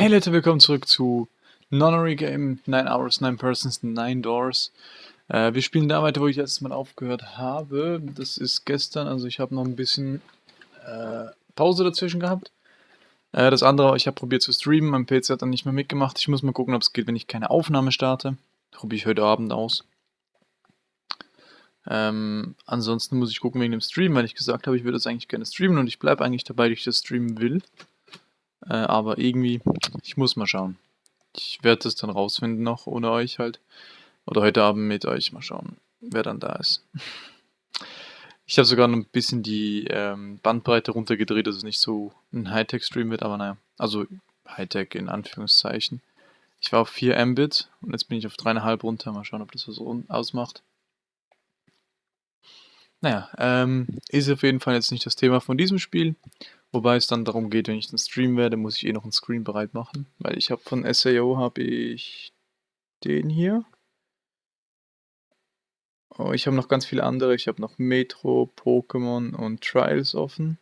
Hey Leute, willkommen zurück zu Nonary Game, 9 Hours, 9 Persons, 9 Doors. Äh, wir spielen da weiter, wo ich letztes Mal aufgehört habe. Das ist gestern, also ich habe noch ein bisschen äh, Pause dazwischen gehabt. Äh, das andere, ich habe probiert zu streamen, mein PC hat dann nicht mehr mitgemacht. Ich muss mal gucken, ob es geht, wenn ich keine Aufnahme starte. Probiere ich heute Abend aus. Ähm, ansonsten muss ich gucken wegen dem Stream, weil ich gesagt habe, ich würde das eigentlich gerne streamen und ich bleibe eigentlich dabei, dass ich das streamen will. Äh, aber irgendwie, ich muss mal schauen. Ich werde das dann rausfinden noch, ohne euch halt. Oder heute Abend mit euch mal schauen, wer dann da ist. Ich habe sogar noch ein bisschen die ähm, Bandbreite runtergedreht, dass es nicht so ein Hightech-Stream wird, aber naja. Also Hightech in Anführungszeichen. Ich war auf 4 Mbit und jetzt bin ich auf 3,5 runter. Mal schauen, ob das was ausmacht. Naja, ähm, ist auf jeden Fall jetzt nicht das Thema von diesem Spiel. Wobei es dann darum geht, wenn ich den Stream werde, muss ich eh noch einen Screen bereit machen. Weil ich habe von SAO habe ich den hier. Oh, ich habe noch ganz viele andere. Ich habe noch Metro, Pokémon und Trials offen.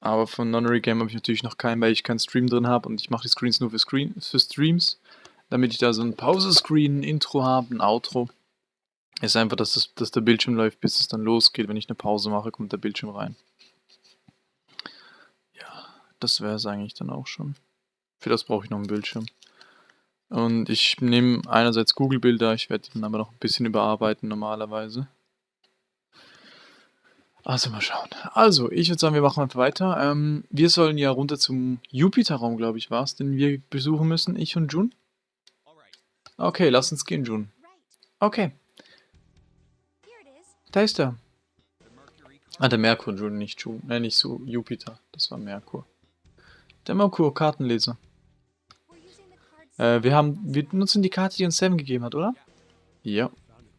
Aber von Nonary Game habe ich natürlich noch keinen, weil ich keinen Stream drin habe und ich mache die Screens nur für, Screen, für Streams. Damit ich da so ein Pause-Screen, ein Intro habe, ein Outro. Ist einfach, dass, das, dass der Bildschirm läuft, bis es dann losgeht. Wenn ich eine Pause mache, kommt der Bildschirm rein. Ja, das wäre es eigentlich dann auch schon. Für das brauche ich noch einen Bildschirm. Und ich nehme einerseits Google-Bilder, ich werde die dann aber noch ein bisschen überarbeiten normalerweise. Also mal schauen. Also, ich würde sagen, wir machen einfach weiter. Ähm, wir sollen ja runter zum Jupiter-Raum, glaube ich, war es, den wir besuchen müssen, ich und Jun. Okay, lass uns gehen, Jun. Okay. Da ist er. Ah, der Merkur, Entschuldigung, nicht, Ju äh, nicht so Jupiter. Das war Merkur. Der Merkur, Kartenleser. Äh, wir haben, wir nutzen die Karte, die uns Seven gegeben hat, oder? Ja.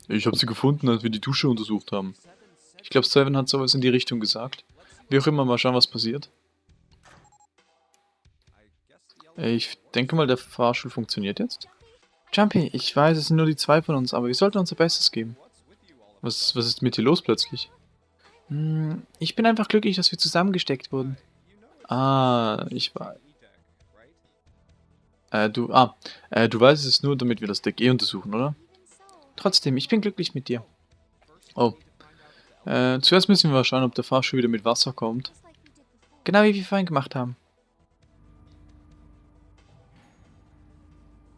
Ich habe sie gefunden, als wir die Dusche untersucht haben. Ich glaube, Seven hat sowas in die Richtung gesagt. Wie auch immer, mal schauen, was passiert. Äh, ich denke mal, der Fahrstuhl funktioniert jetzt. Jumpy, ich weiß, es sind nur die zwei von uns, aber wir sollten unser Bestes geben. Was, was ist mit dir los plötzlich? Hm, ich bin einfach glücklich, dass wir zusammengesteckt wurden. Ah, ich war... Äh, du, ah, äh, du weißt es nur, damit wir das Deck eh untersuchen, oder? Trotzdem, ich bin glücklich mit dir. Oh. Äh, zuerst müssen wir mal schauen, ob der Fahrstuhl wieder mit Wasser kommt. Genau wie wir vorhin gemacht haben.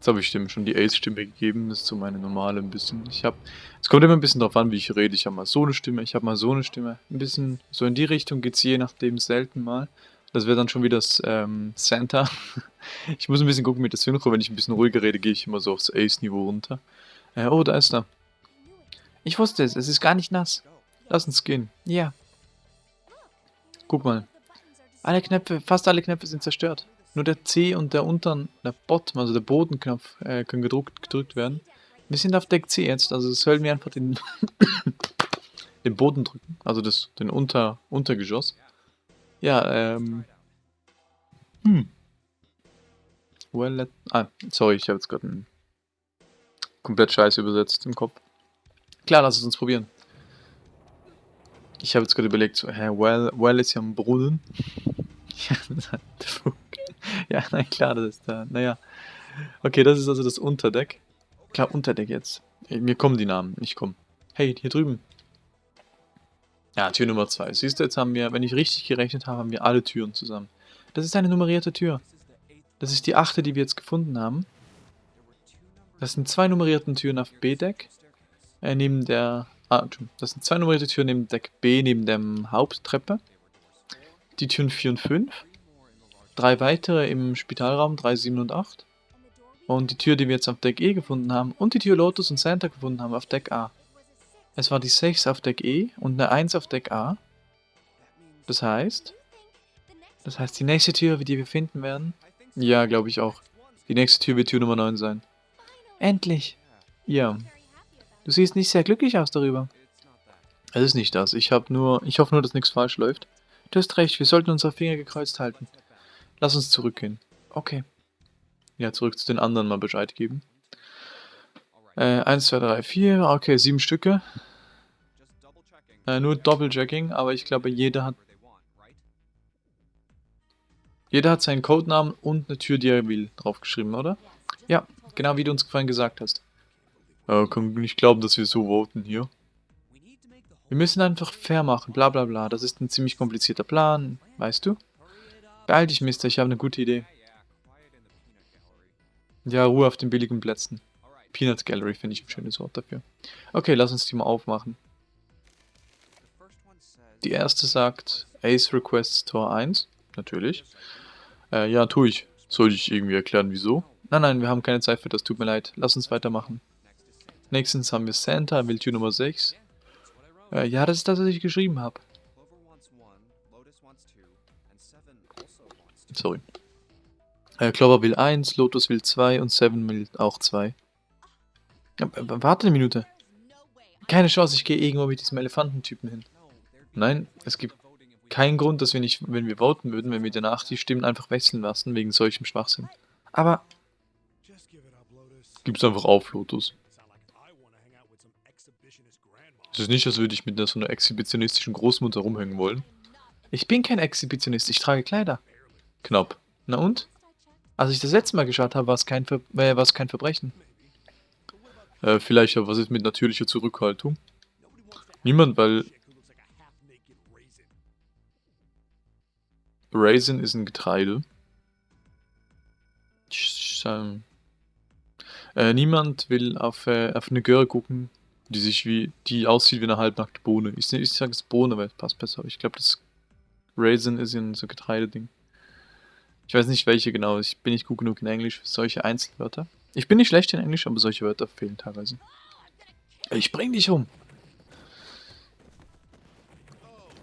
Jetzt habe ich dem schon die Ace-Stimme gegeben, das ist so meine normale ein bisschen. Ich habe, es kommt immer ein bisschen drauf an, wie ich rede. Ich habe mal so eine Stimme, ich habe mal so eine Stimme. Ein bisschen, so in die Richtung geht es je nachdem selten mal. Das wäre dann schon wieder das ähm, Santa. ich muss ein bisschen gucken mit der Synchro, wenn ich ein bisschen ruhiger rede, gehe ich immer so aufs Ace-Niveau runter. Äh, oh, da ist er. Ich wusste es, es ist gar nicht nass. Lass uns gehen. Ja. Guck mal. Alle Knöpfe, fast alle Knöpfe sind zerstört. Nur der C und der unteren, der Bottom, also der Bodenknopf, äh, können gedruckt, gedrückt werden. Wir sind auf Deck C jetzt, also sollen wir einfach den, den Boden drücken, also das, den Unter, Untergeschoss. Ja, ähm... Hm. Well, let, ah, sorry, ich habe jetzt gerade einen komplett scheiße übersetzt im Kopf. Klar, lass es uns probieren. Ich habe jetzt gerade überlegt, so, hä, well, well ist ja ein Brunnen. ja, nein, klar, das ist da. Naja. Okay, das ist also das Unterdeck. Klar, Unterdeck jetzt. Mir kommen die Namen, ich komme. Hey, hier drüben. Ja, Tür Nummer 2. Siehst du, jetzt haben wir, wenn ich richtig gerechnet habe, haben wir alle Türen zusammen. Das ist eine nummerierte Tür. Das ist die achte, die wir jetzt gefunden haben. Das sind zwei nummerierte Türen auf B-Deck. Äh, neben der... Ah, das sind zwei nummerierte Türen neben Deck B, neben der Haupttreppe. Die Türen 4 und 5 drei weitere im Spitalraum 3, 7 und 8. Und die Tür, die wir jetzt auf Deck E gefunden haben, und die Tür Lotus und Santa gefunden haben auf Deck A. Es war die 6 auf Deck E und eine 1 auf Deck A. Das heißt... Das heißt, die nächste Tür, die wir finden werden... Ja, glaube ich auch. Die nächste Tür wird Tür Nummer 9 sein. Endlich! Ja. Du siehst nicht sehr glücklich aus darüber. Es ist nicht das. Ich habe nur... Ich hoffe nur, dass nichts falsch läuft. Du hast recht, wir sollten unsere Finger gekreuzt halten. Lass uns zurückgehen. Okay. Ja, zurück zu den anderen mal Bescheid geben. Äh, 1, 2, 3, 4. Okay, sieben Stücke. Äh, nur Doppelchecking, aber ich glaube, jeder hat... Jeder hat seinen Codenamen und eine Tür, die er will, draufgeschrieben, oder? Ja, genau wie du uns vorhin gesagt hast. Äh, kann nicht glauben, dass wir so voten hier. Wir müssen einfach fair machen, bla bla bla. Das ist ein ziemlich komplizierter Plan, weißt du? Beeil dich, Mister, ich habe eine gute Idee. Ja, Ruhe auf den billigen Plätzen. Peanuts Gallery finde ich ein schönes Wort dafür. Okay, lass uns die mal aufmachen. Die erste sagt Ace Requests Tor 1. Natürlich. Äh, ja, tue ich. Soll ich irgendwie erklären, wieso? Nein, nein, wir haben keine Zeit für das, tut mir leid. Lass uns weitermachen. Nächstens haben wir Santa, Willtür Nummer 6. Äh, ja, das ist das, was ich geschrieben habe. Sorry. Äh, Clover will 1, Lotus will 2 und Seven will auch 2. Ja, warte eine Minute. Keine Chance, ich gehe irgendwo mit diesem Elefantentypen hin. Nein, es gibt keinen Grund, dass wir nicht, wenn wir voten würden, wenn wir danach die Stimmen einfach wechseln lassen, wegen solchem Schwachsinn. Aber... Gib's einfach auf, Lotus. Es ist nicht, als würde ich mit so einer exhibitionistischen Großmutter rumhängen wollen. Ich bin kein Exhibitionist, ich trage Kleider. Knapp. Na und? Als ich das letzte Mal geschaut habe, war es kein, Ver äh, kein Verbrechen. Äh, vielleicht, aber was ist mit natürlicher Zurückhaltung? Niemand, weil... Raisin ist ein Getreide. Ähm, äh, niemand will auf, äh, auf eine Girl gucken, die sich wie, die aussieht wie eine halbnackte Bohne. Ich, ich sage es Bohne, weil es passt besser. Ich glaube, das Raisin ist ja so Getreideding. Ich weiß nicht welche genau, ich bin nicht gut genug in Englisch für solche Einzelwörter. Ich bin nicht schlecht in Englisch, aber solche Wörter fehlen teilweise. Ich bring dich um.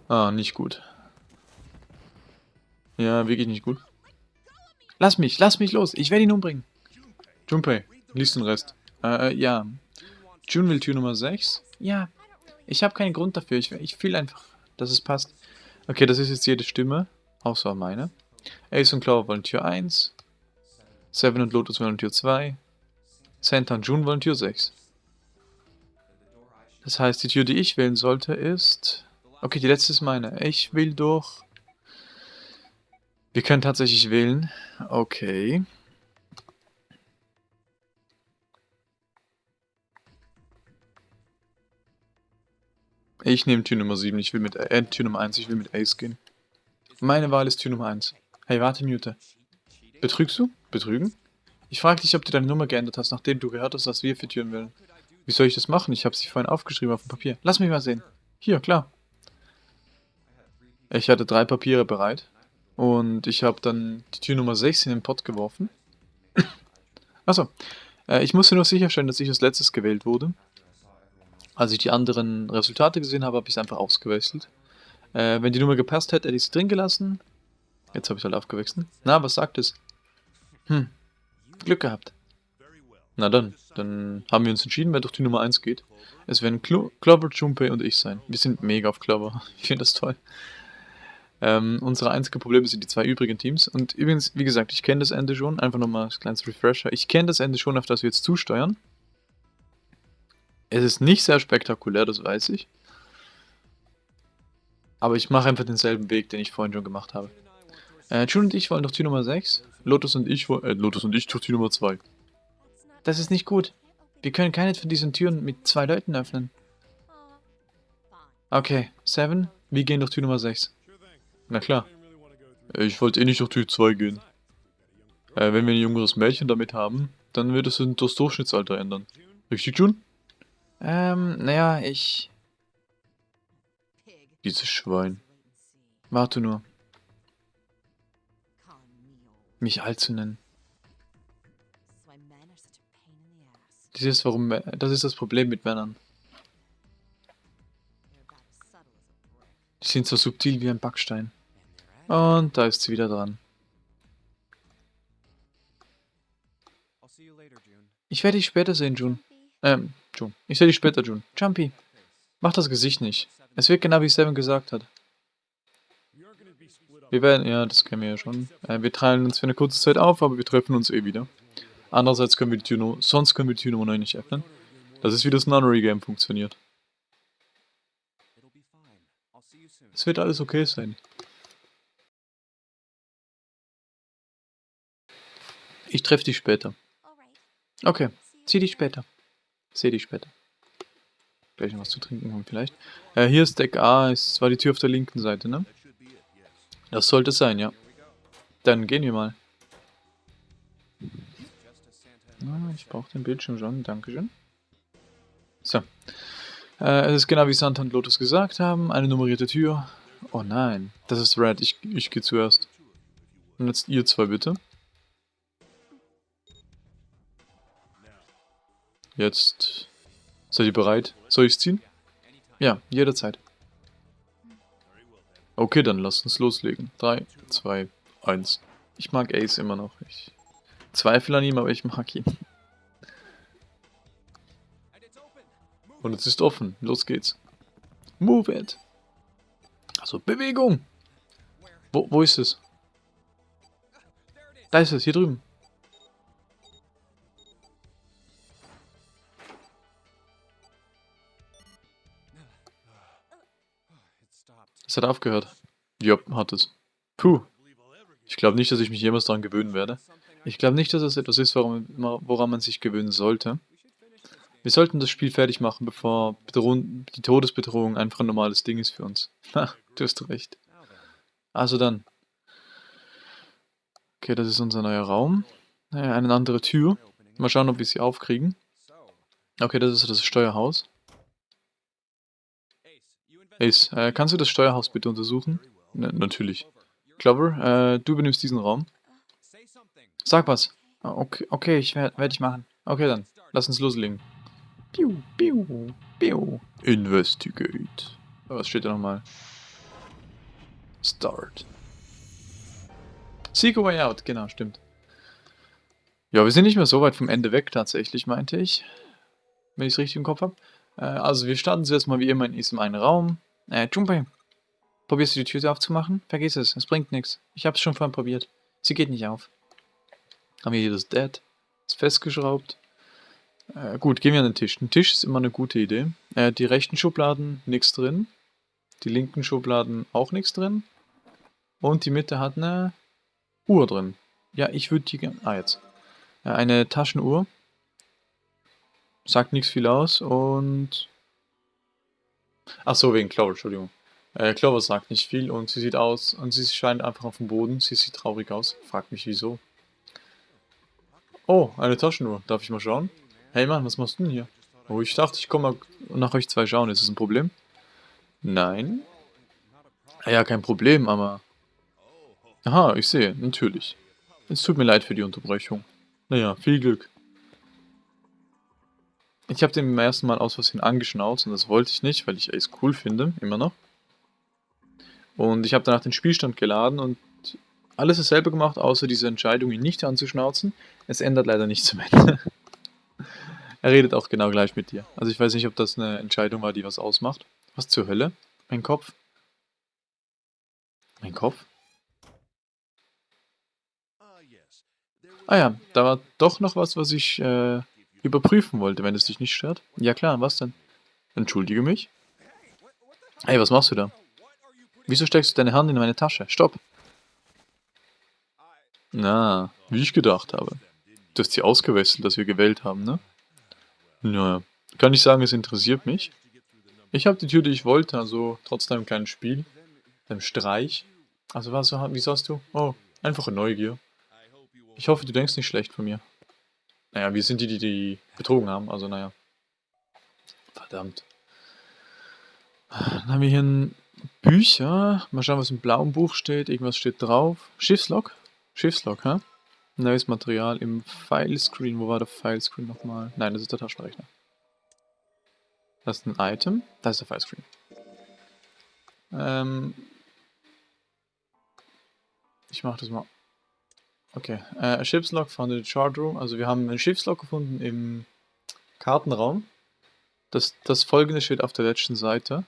Ah, nicht gut. Ja, wirklich nicht gut. Lass mich, lass mich los, ich werde ihn umbringen. Junpei, liest den Rest. Äh, ja, June will Tür Nummer 6? Ja. Ich habe keinen Grund dafür. Ich, ich fühle einfach, dass es passt. Okay, das ist jetzt jede Stimme. Außer meine. Ace und Clover wollen Tür 1. Seven und Lotus wollen Tür 2. Santa und June wollen Tür 6. Das heißt, die Tür, die ich wählen sollte, ist... Okay, die letzte ist meine. Ich will durch... Wir können tatsächlich wählen. Okay. Ich nehme Tür Nummer 7, ich will mit äh, Tür Nummer 1, ich will mit Ace gehen. Meine Wahl ist Tür Nummer 1. Hey, warte, Mute. Betrügst du? Betrügen? Ich frage dich, ob du deine Nummer geändert hast, nachdem du gehört hast, was wir für Türen wollen. Wie soll ich das machen? Ich habe sie vorhin aufgeschrieben auf dem Papier. Lass mich mal sehen. Hier, klar. Ich hatte drei Papiere bereit. Und ich habe dann die Tür Nummer 6 in den Pott geworfen. Achso. Äh, ich musste nur sicherstellen, dass ich als letztes gewählt wurde. Als ich die anderen Resultate gesehen habe, habe ich es einfach ausgewechselt. Äh, wenn die Nummer gepasst hätte, hätte ich es drin gelassen. Jetzt habe ich halt aufgewechselt. Na, was sagt es? Hm, Glück gehabt. Na dann, dann haben wir uns entschieden, wer durch die Nummer 1 geht. Es werden Clo Clover, Junpei und ich sein. Wir sind mega auf Clover. Ich finde das toll. Ähm, unsere einzigen Probleme sind die zwei übrigen Teams. Und übrigens, wie gesagt, ich kenne das Ende schon. Einfach nochmal als kleines Refresher. Ich kenne das Ende schon, auf das wir jetzt zusteuern. Es ist nicht sehr spektakulär, das weiß ich. Aber ich mache einfach denselben Weg, den ich vorhin schon gemacht habe. Äh, June und ich wollen durch Tür Nummer 6. Lotus und ich wollen, äh, Lotus und ich durch Tür Nummer 2. Das ist nicht gut. Wir können keine von diesen Türen mit zwei Leuten öffnen. Okay, Seven, wir gehen durch Tür Nummer 6. Na klar. Ich wollte eh nicht durch Tür 2 gehen. Äh, wenn wir ein jüngeres Mädchen damit haben, dann wird es das Durchschnittsalter ändern. Richtig, June? Ähm, naja, ich... Dieses Schwein. Warte nur. Mich alt zu nennen. Das ist, warum, das ist das Problem mit Männern. Die sind so subtil wie ein Backstein. Und da ist sie wieder dran. Ich werde dich später sehen, June. Ähm, June. Ich sehe dich später, June. Jumpy, mach das Gesicht nicht. Es wird genau wie Seven gesagt hat. Wir werden, ja, das kennen wir ja schon. Äh, wir teilen uns für eine kurze Zeit auf, aber wir treffen uns eh wieder. Andererseits können wir die Tür, no sonst können wir die Tür Nummer 9 nicht öffnen. Das ist wie das Nunnery-Game funktioniert. Es wird alles okay sein. Ich treffe dich später. Okay, zieh dich später. Seh dich später. Gleich noch was zu trinken haben vielleicht. Äh, hier ist Deck A, es war die Tür auf der linken Seite, ne? Das sollte es sein, ja. Dann gehen wir mal. Ah, ich brauche den Bildschirm schon, dankeschön. So. Äh, es ist genau wie Santa und Lotus gesagt haben, eine nummerierte Tür. Oh nein, das ist Red, ich, ich gehe zuerst. Und jetzt ihr zwei bitte. Jetzt seid ihr bereit? Soll ich es ziehen? Ja, jederzeit. Okay, dann lasst uns loslegen. 3, 2, 1. Ich mag Ace immer noch. Ich zweifle an ihm, aber ich mag ihn. Und es ist offen. Los geht's. Move it. Also Bewegung. Wo, wo ist es? Da ist es, hier drüben. Hat aufgehört. Ja, hat es. Puh. Ich glaube nicht, dass ich mich jemals daran gewöhnen werde. Ich glaube nicht, dass es etwas ist, woran, man sich gewöhnen sollte. Wir sollten das Spiel fertig machen, bevor die Todesbedrohung einfach ein normales Ding ist für uns. Ha, du hast recht. Also dann. Okay, das ist unser neuer Raum. Naja, eine andere Tür. Mal schauen, ob wir sie aufkriegen. Okay, das ist das Steuerhaus. Ace, äh, kannst du das Steuerhaus bitte untersuchen? N natürlich. Clover, äh, du übernimmst diesen Raum. Sag was. Ah, okay, okay ich werde werd ich machen. Okay dann, lass uns loslegen. Piu, piu, piu. Investigate. Was steht da nochmal? Start. Seek a way out, genau, stimmt. Ja, wir sind nicht mehr so weit vom Ende weg tatsächlich, meinte ich. Wenn ich es richtig im Kopf habe. Äh, also wir starten zuerst mal wie immer in diesem einen Raum. Äh, Junpei, probierst du die Tür aufzumachen? Vergiss es, es bringt nichts. Ich hab's schon vorhin probiert. Sie geht nicht auf. Haben wir hier das Dead. Ist festgeschraubt. Äh, gut, gehen wir an den Tisch. Ein Tisch ist immer eine gute Idee. Äh, die rechten Schubladen, nichts drin. Die linken Schubladen auch nichts drin. Und die Mitte hat eine Uhr drin. Ja, ich würde die gerne... Ah, jetzt. Äh, eine Taschenuhr. Sagt nichts viel aus und Ach so, wegen Clover, Entschuldigung. Äh, Clover sagt nicht viel und sie sieht aus und sie scheint einfach auf dem Boden. Sie sieht traurig aus. Fragt mich wieso. Oh, eine Taschenuhr. Darf ich mal schauen? Hey Mann, was machst du denn hier? Oh, ich dachte, ich komme mal nach euch zwei schauen. Ist das ein Problem? Nein. Ja, kein Problem, aber... Aha, ich sehe, natürlich. Es tut mir leid für die Unterbrechung. Naja, viel Glück. Ich habe den beim ersten Mal aus Versehen angeschnauzt und das wollte ich nicht, weil ich Ace cool finde, immer noch. Und ich habe danach den Spielstand geladen und alles dasselbe gemacht, außer diese Entscheidung, ihn nicht anzuschnauzen. Es ändert leider nichts am Ende. er redet auch genau gleich mit dir. Also ich weiß nicht, ob das eine Entscheidung war, die was ausmacht. Was zur Hölle? Mein Kopf? Mein Kopf? Ah ja, da war doch noch was, was ich äh, überprüfen wollte, wenn es dich nicht stört. Ja klar, was denn? Entschuldige mich. Hey, was machst du da? Wieso steckst du deine Hand in meine Tasche? Stopp! Na, wie ich gedacht habe. Du hast sie ausgewechselt, dass wir gewählt haben, ne? Naja, kann ich sagen, es interessiert mich. Ich habe die Tür, die ich wollte, also trotz deinem kleinen Spiel, deinem Streich. Also was, wie sagst du? Oh, einfache Neugier. Ich hoffe, du denkst nicht schlecht von mir. Naja, wir sind die, die die betrogen haben, also naja. Verdammt. Dann haben wir hier ein Bücher. Mal schauen, was im blauen Buch steht. Irgendwas steht drauf. Schiffslog? Schiffslog, hä? Neues Material im Filescreen. Wo war der Filescreen nochmal? Nein, das ist der Taschenrechner. Das ist ein Item. Das ist der Filescreen. Ähm ich mach das mal Okay, äh, Schiffslog von der Chart Room. Also wir haben ein Schiffslog gefunden im Kartenraum. Das, das folgende steht auf der letzten Seite.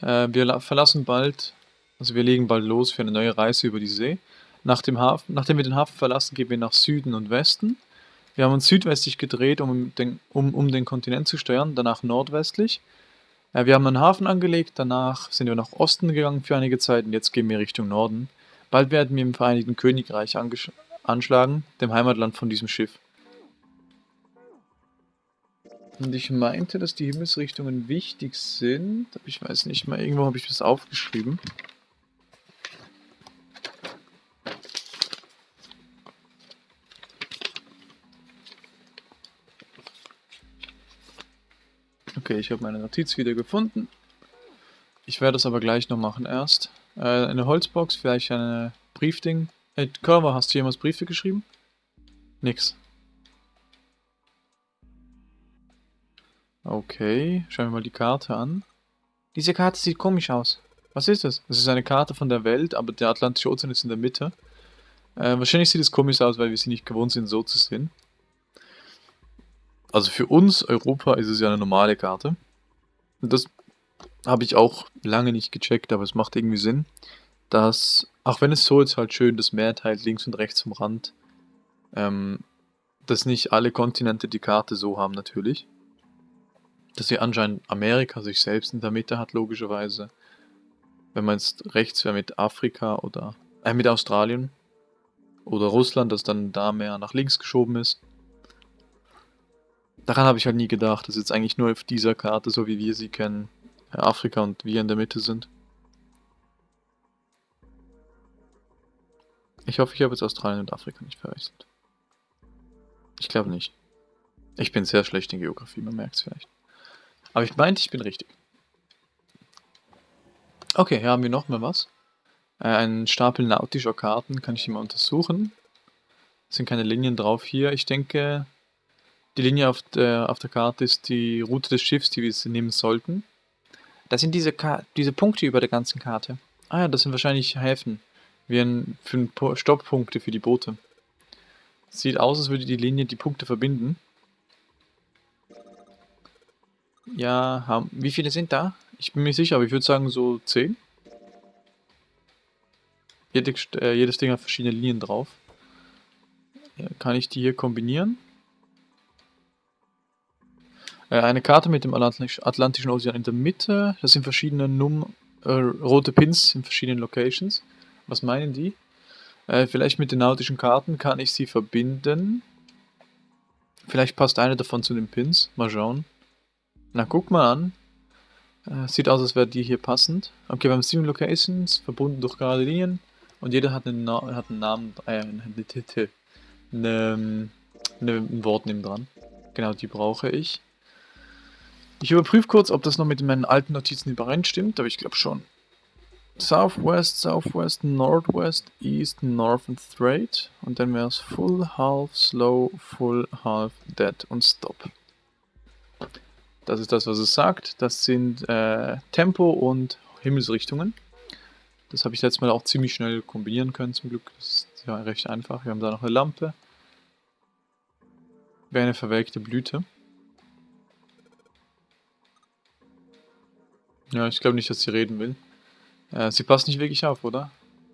Äh, wir verlassen bald, also wir legen bald los für eine neue Reise über die See. Nach dem Hafen, nachdem wir den Hafen verlassen, gehen wir nach Süden und Westen. Wir haben uns südwestlich gedreht, um den, um, um den Kontinent zu steuern, danach nordwestlich. Äh, wir haben einen Hafen angelegt, danach sind wir nach Osten gegangen für einige Zeit und jetzt gehen wir Richtung Norden. Bald werden wir im Vereinigten Königreich anschlagen, dem Heimatland von diesem Schiff. Und ich meinte, dass die Himmelsrichtungen wichtig sind. Aber ich weiß nicht mehr, irgendwo habe ich das aufgeschrieben. Okay, ich habe meine Notiz wieder gefunden. Ich werde das aber gleich noch machen erst. Äh, eine Holzbox, vielleicht eine Briefding. Hey, Körber, hast du jemals Briefe geschrieben? Nix. Okay, schauen wir mal die Karte an. Diese Karte sieht komisch aus. Was ist das? Das ist eine Karte von der Welt, aber der Atlantische Ozean ist in der Mitte. Äh, wahrscheinlich sieht es komisch aus, weil wir sie nicht gewohnt sind, so zu sehen. Also für uns, Europa, ist es ja eine normale Karte. Das habe ich auch lange nicht gecheckt, aber es macht irgendwie Sinn, dass, auch wenn es so jetzt halt schön das Meer teilt, links und rechts vom Rand, ähm, dass nicht alle Kontinente die Karte so haben natürlich dass sie anscheinend Amerika sich selbst in der Mitte hat, logischerweise. Wenn man jetzt rechts wäre mit Afrika oder äh, mit Australien oder Russland, das dann da mehr nach links geschoben ist. Daran habe ich halt nie gedacht, dass jetzt eigentlich nur auf dieser Karte, so wie wir sie kennen, Afrika und wir in der Mitte sind. Ich hoffe, ich habe jetzt Australien und Afrika nicht verwechselt. Ich glaube nicht. Ich bin sehr schlecht in Geografie, man merkt es vielleicht. Aber ich meinte, ich bin richtig. Okay, hier haben wir noch mal was. Äh, ein Stapel nautischer Karten kann ich hier mal untersuchen. Es sind keine Linien drauf hier. Ich denke, die Linie auf der, auf der Karte ist die Route des Schiffs, die wir nehmen sollten. Das sind diese, diese Punkte über der ganzen Karte. Ah ja, das sind wahrscheinlich Häfen. Wie ein, für Stopppunkte für die Boote. Sieht aus, als würde die Linie die Punkte verbinden. Ja, haben, wie viele sind da? Ich bin mir sicher, aber ich würde sagen so 10. Jede, äh, jedes Ding hat verschiedene Linien drauf. Ja, kann ich die hier kombinieren? Äh, eine Karte mit dem Atlantisch, Atlantischen Ozean in der Mitte. Das sind verschiedene Num äh, rote Pins in verschiedenen Locations. Was meinen die? Äh, vielleicht mit den nautischen Karten kann ich sie verbinden. Vielleicht passt eine davon zu den Pins. Mal schauen. Na, guck mal an. Äh, sieht aus, als wäre die hier passend. Okay, wir haben sieben Locations, verbunden durch gerade Linien. Und jeder hat einen, Na hat einen Namen, äh, eine, eine, eine, ein Wort neben dran. Genau, die brauche ich. Ich überprüfe kurz, ob das noch mit meinen alten Notizen übereinstimmt, aber ich glaube schon. Southwest, Southwest, Northwest, East, North and Straight. Und dann wäre es Full, Half, Slow, Full, Half, Dead und Stop. Das ist das, was es sagt. Das sind äh, Tempo und Himmelsrichtungen. Das habe ich letztes Mal auch ziemlich schnell kombinieren können, zum Glück. Das ist ja recht einfach. Wir haben da noch eine Lampe. Wäre eine verwelkte Blüte. Ja, ich glaube nicht, dass sie reden will. Äh, sie passt nicht wirklich auf, oder?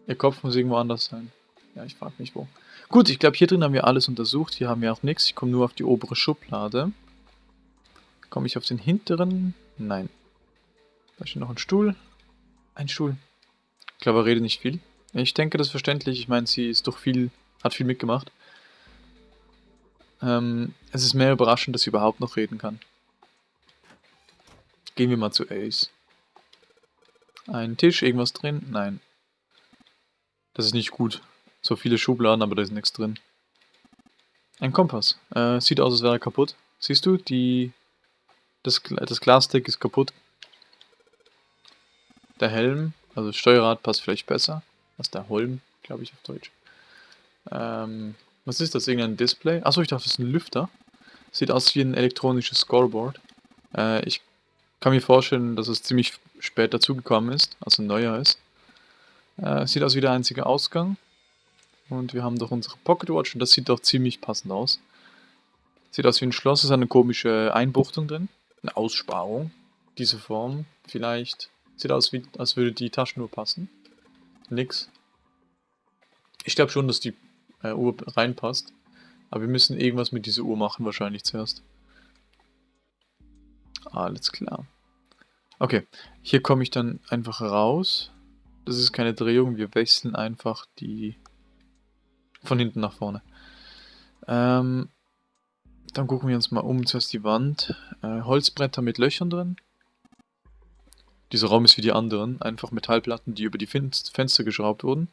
Ihr Kopf muss irgendwo anders sein. Ja, ich frage mich wo. Gut, ich glaube, hier drin haben wir alles untersucht. Hier haben wir auch nichts. Ich komme nur auf die obere Schublade. Komme ich auf den hinteren? Nein. Da steht noch ein Stuhl. Ein Stuhl. Ich glaube, er redet nicht viel. Ich denke, das ist verständlich. Ich meine, sie ist doch viel, hat viel mitgemacht. Ähm, es ist mehr überraschend, dass sie überhaupt noch reden kann. Gehen wir mal zu Ace. Ein Tisch, irgendwas drin? Nein. Das ist nicht gut. So viele Schubladen, aber da ist nichts drin. Ein Kompass. Äh, sieht aus, als wäre er kaputt. Siehst du, die das, das Glasdeck ist kaputt. Der Helm, also das Steuerrad passt vielleicht besser als der Holm, glaube ich auf Deutsch. Ähm, was ist das? Irgendein Display? Achso, ich dachte, das ist ein Lüfter. Sieht aus wie ein elektronisches Scoreboard. Äh, ich kann mir vorstellen, dass es ziemlich spät dazugekommen ist, also neuer ist. Äh, sieht aus wie der einzige Ausgang. Und wir haben doch unsere Pocketwatch und das sieht doch ziemlich passend aus. Sieht aus wie ein Schloss, ist eine komische Einbuchtung drin eine Aussparung. Diese Form vielleicht. Sieht aus, wie, als würde die Taschenuhr passen. Nix. Ich glaube schon, dass die äh, Uhr reinpasst. Aber wir müssen irgendwas mit dieser Uhr machen, wahrscheinlich zuerst. Alles klar. Okay, hier komme ich dann einfach raus. Das ist keine Drehung, wir wechseln einfach die von hinten nach vorne. Ähm, dann gucken wir uns mal um. Zuerst die Wand. Äh, Holzbretter mit Löchern drin. Dieser Raum ist wie die anderen. Einfach Metallplatten, die über die Fen Fenster geschraubt wurden.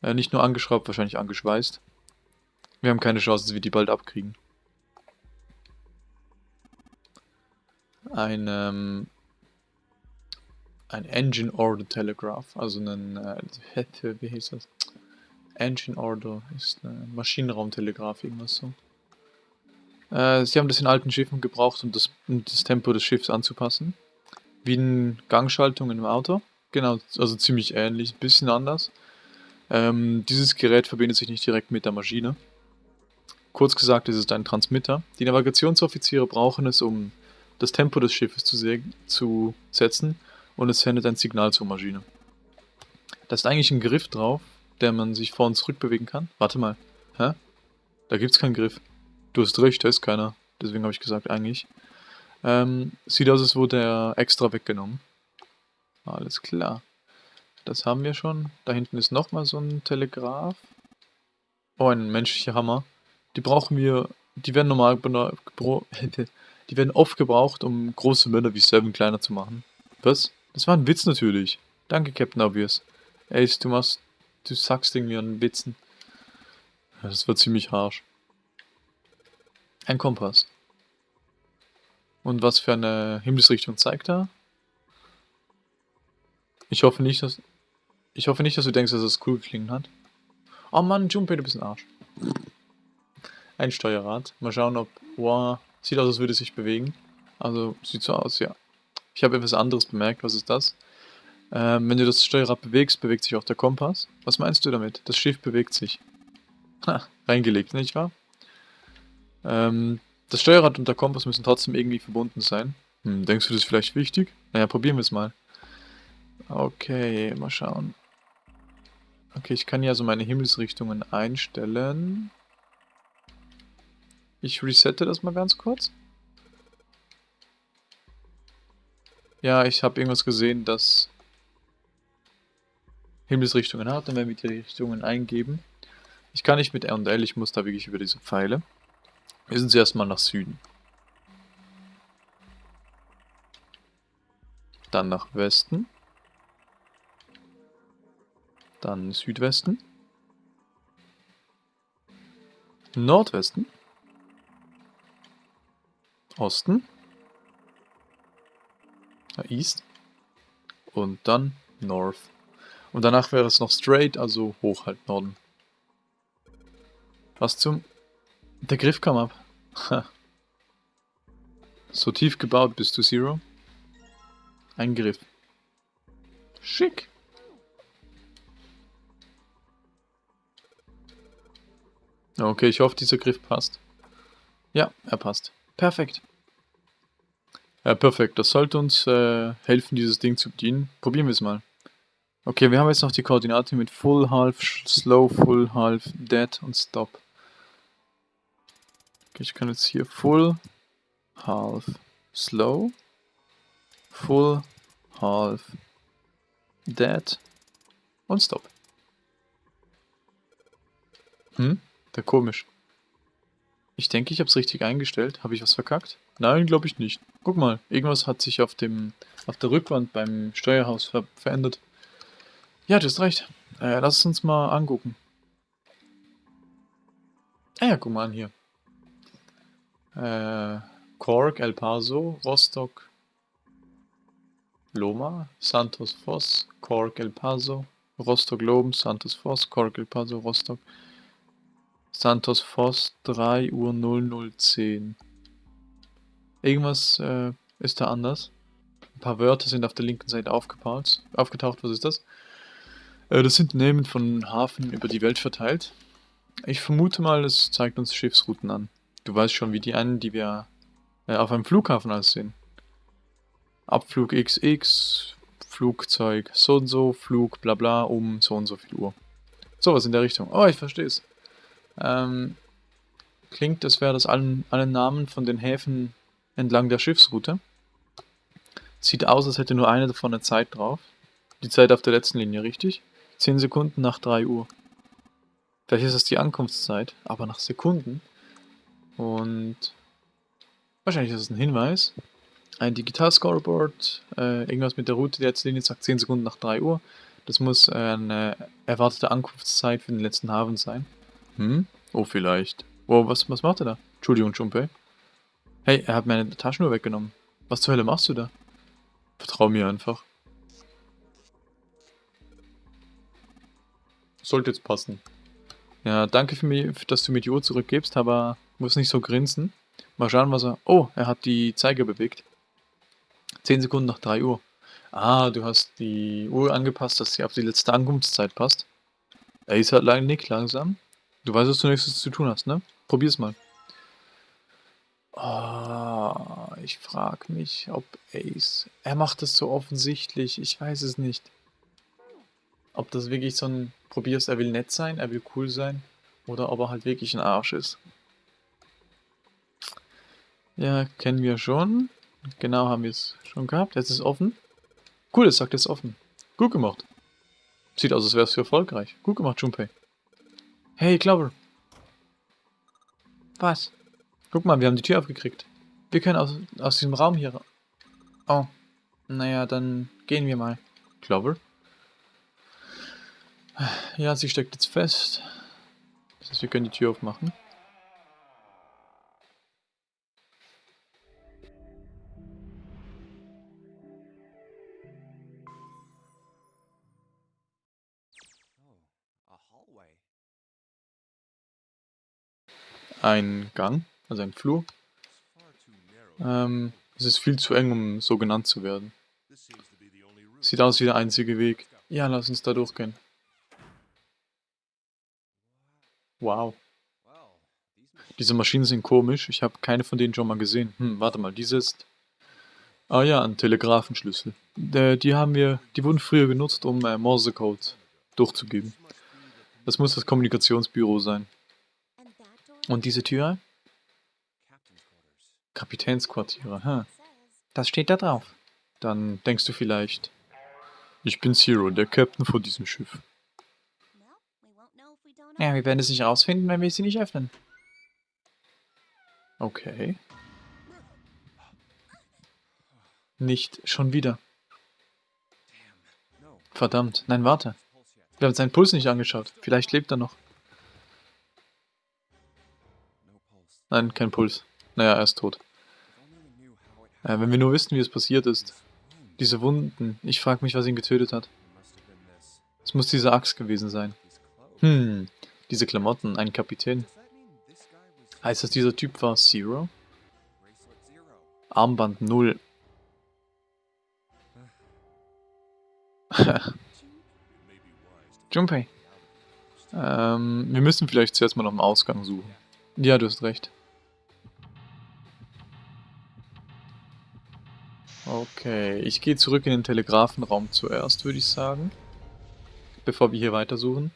Äh, nicht nur angeschraubt, wahrscheinlich angeschweißt. Wir haben keine Chance, dass wir die bald abkriegen. Ein, ähm, ein Engine Order Telegraph, also ein, äh, wie hieß das? Engine Order ist ein Maschinenraumtelegraph, irgendwas so. Äh, sie haben das in alten Schiffen gebraucht, um das, um das Tempo des Schiffs anzupassen. Wie eine Gangschaltung im Auto. Genau, also ziemlich ähnlich, ein bisschen anders. Ähm, dieses Gerät verbindet sich nicht direkt mit der Maschine. Kurz gesagt ist es ein Transmitter. Die Navigationsoffiziere brauchen es, um das Tempo des Schiffes zu, zu setzen und es sendet ein Signal zur Maschine. Da ist eigentlich ein Griff drauf, der man sich vor und zurück bewegen kann. Warte mal. Hä? Da gibt's keinen Griff. Du hast recht, da ist keiner. Deswegen habe ich gesagt, eigentlich. Ähm, sieht aus, als wurde er extra weggenommen. Alles klar. Das haben wir schon. Da hinten ist nochmal so ein Telegraph. Oh, ein menschlicher Hammer. Die brauchen wir... Die werden normal... Die werden oft gebraucht, um große Männer wie Seven kleiner zu machen. Was? Das war ein Witz natürlich. Danke, Captain Obvious. Ace, du machst Du sagst irgendwie an Witzen. Das wird ziemlich harsch. Ein Kompass. Und was für eine Himmelsrichtung zeigt er? Ich hoffe nicht, dass... Ich hoffe nicht, dass du denkst, dass es cool geklingen hat. Oh Mann, Junpei, du bist ein Arsch. Ein Steuerrad. Mal schauen, ob... Wow, sieht aus, als würde es sich bewegen. Also, sieht so aus, ja. Ich habe etwas anderes bemerkt. Was ist das? Ähm, wenn du das Steuerrad bewegst, bewegt sich auch der Kompass. Was meinst du damit? Das Schiff bewegt sich. Ha, reingelegt, nicht wahr? Ähm, das Steuerrad und der Kompass müssen trotzdem irgendwie verbunden sein. Hm, denkst du, das ist vielleicht wichtig? Naja, probieren wir es mal. Okay, mal schauen. Okay, ich kann hier also meine Himmelsrichtungen einstellen. Ich resette das mal ganz kurz. Ja, ich habe irgendwas gesehen, dass Himmelsrichtungen hat, dann werden wir die Richtungen eingeben. Ich kann nicht mit R und L, ich muss da wirklich über diese Pfeile. Wir sind zuerst mal nach Süden. Dann nach Westen. Dann Südwesten. Nordwesten. Osten. East. Und dann North. Und danach wäre es noch straight, also hoch halt Norden. Was zum... Der Griff kam ab. so tief gebaut bist du, Zero. Ein Griff. Schick. Okay, ich hoffe, dieser Griff passt. Ja, er passt. Perfekt. Ja, perfekt. Das sollte uns äh, helfen, dieses Ding zu bedienen. Probieren wir es mal. Okay, wir haben jetzt noch die Koordinate mit Full, Half, Slow, Full, Half, Dead und Stop. Okay, ich kann jetzt hier Full, Half, Slow, Full, Half, Dead und Stop. Hm? Der komisch. Ich denke, ich habe es richtig eingestellt. Habe ich was verkackt? Nein, glaube ich nicht. Guck mal, irgendwas hat sich auf dem auf der Rückwand beim Steuerhaus ver verändert. Ja, du hast recht. Äh, lass es uns mal angucken. Ah ja, guck mal an hier. Äh, Cork, El Paso, Rostock, Loma, Santos Voss, Cork, El Paso, Rostock Loben, Santos Voss, Cork, El Paso, Rostock, Santos Voss, 3 Uhr 0010. Irgendwas äh, ist da anders. Ein paar Wörter sind auf der linken Seite aufgetaucht. Aufgetaucht, was ist das? Äh, das sind Namen von Hafen über die Welt verteilt. Ich vermute mal, es zeigt uns Schiffsrouten an. Du weißt schon, wie die einen, die wir äh, auf einem Flughafen aussehen. Abflug XX, Flugzeug so und so, Flug bla bla um so und so viel Uhr. Sowas in der Richtung. Oh, ich verstehe es. Ähm, klingt, als wäre das allen, alle Namen von den Häfen entlang der Schiffsroute. Sieht aus, als hätte nur eine davon eine Zeit drauf. die Zeit auf der letzten Linie, richtig? 10 Sekunden nach 3 Uhr. Vielleicht ist das die Ankunftszeit, aber nach Sekunden. Und wahrscheinlich ist es ein Hinweis. Ein Digital-Scoreboard, äh, irgendwas mit der Route der letzten Linie sagt 10 Sekunden nach 3 Uhr. Das muss äh, eine erwartete Ankunftszeit für den letzten Hafen sein. Hm? Oh, vielleicht. Wow, was, was macht er da? Entschuldigung, Junpei. Hey, er hat meine Taschenuhr weggenommen. Was zur Hölle machst du da? Vertrau mir einfach. Sollte jetzt passen. Ja, danke für mich, dass du mir die Uhr zurückgibst, aber muss nicht so grinsen. Mal schauen, was er... Oh, er hat die Zeiger bewegt. 10 Sekunden nach 3 Uhr. Ah, du hast die Uhr angepasst, dass sie auf die letzte Ankunftszeit passt. Er ist halt leider nicht langsam. Du weißt, was du nächstes zu tun hast, ne? Probier's mal. Oh, ich frag mich, ob Ace... Er macht das so offensichtlich, ich weiß es nicht. Ob das wirklich so ein... Probier's, er will nett sein, er will cool sein. Oder ob er halt wirklich ein Arsch ist. Ja, kennen wir schon. Genau, haben wir es schon gehabt. Jetzt ist es offen. Cool, es sagt jetzt offen. Gut gemacht. Sieht aus, als wäre es für erfolgreich. Gut gemacht, Junpei. Hey, Clover. Was? Guck mal, wir haben die Tür aufgekriegt. Wir können aus, aus diesem Raum hier... Oh. Naja, dann gehen wir mal. Clover? Ja, sie steckt jetzt fest. Das heißt, wir können die Tür aufmachen. Ein Gang, also ein Flur. Ähm, es ist viel zu eng, um so genannt zu werden. Sieht aus wie der einzige Weg. Ja, lass uns da durchgehen. Wow. Diese Maschinen sind komisch. Ich habe keine von denen schon mal gesehen. Hm, warte mal, diese ist... Ah ja, ein Telegrafenschlüssel. Die haben wir... Die wurden früher genutzt, um äh, Morsecode durchzugeben. Das muss das Kommunikationsbüro sein. Und diese Tür? Kapitänsquartiere, hm. Das steht da drauf. Dann denkst du vielleicht, ich bin Zero, der Captain von diesem Schiff. Ja, wir werden es nicht rausfinden, wenn wir sie nicht öffnen. Okay. Nicht schon wieder. Verdammt, nein, warte. Wir haben seinen Puls nicht angeschaut. Vielleicht lebt er noch. Nein, kein Puls. Naja, er ist tot. Äh, wenn wir nur wüssten, wie es passiert ist. Diese Wunden. Ich frage mich, was ihn getötet hat. Es muss diese Axt gewesen sein. Hm, diese Klamotten, ein Kapitän. Heißt das, dieser Typ war Zero? Armband 0. Junpei. Ähm, wir müssen vielleicht zuerst mal nach dem Ausgang suchen. Ja, du hast recht. Okay, ich gehe zurück in den Telegrafenraum zuerst, würde ich sagen. Bevor wir hier weitersuchen.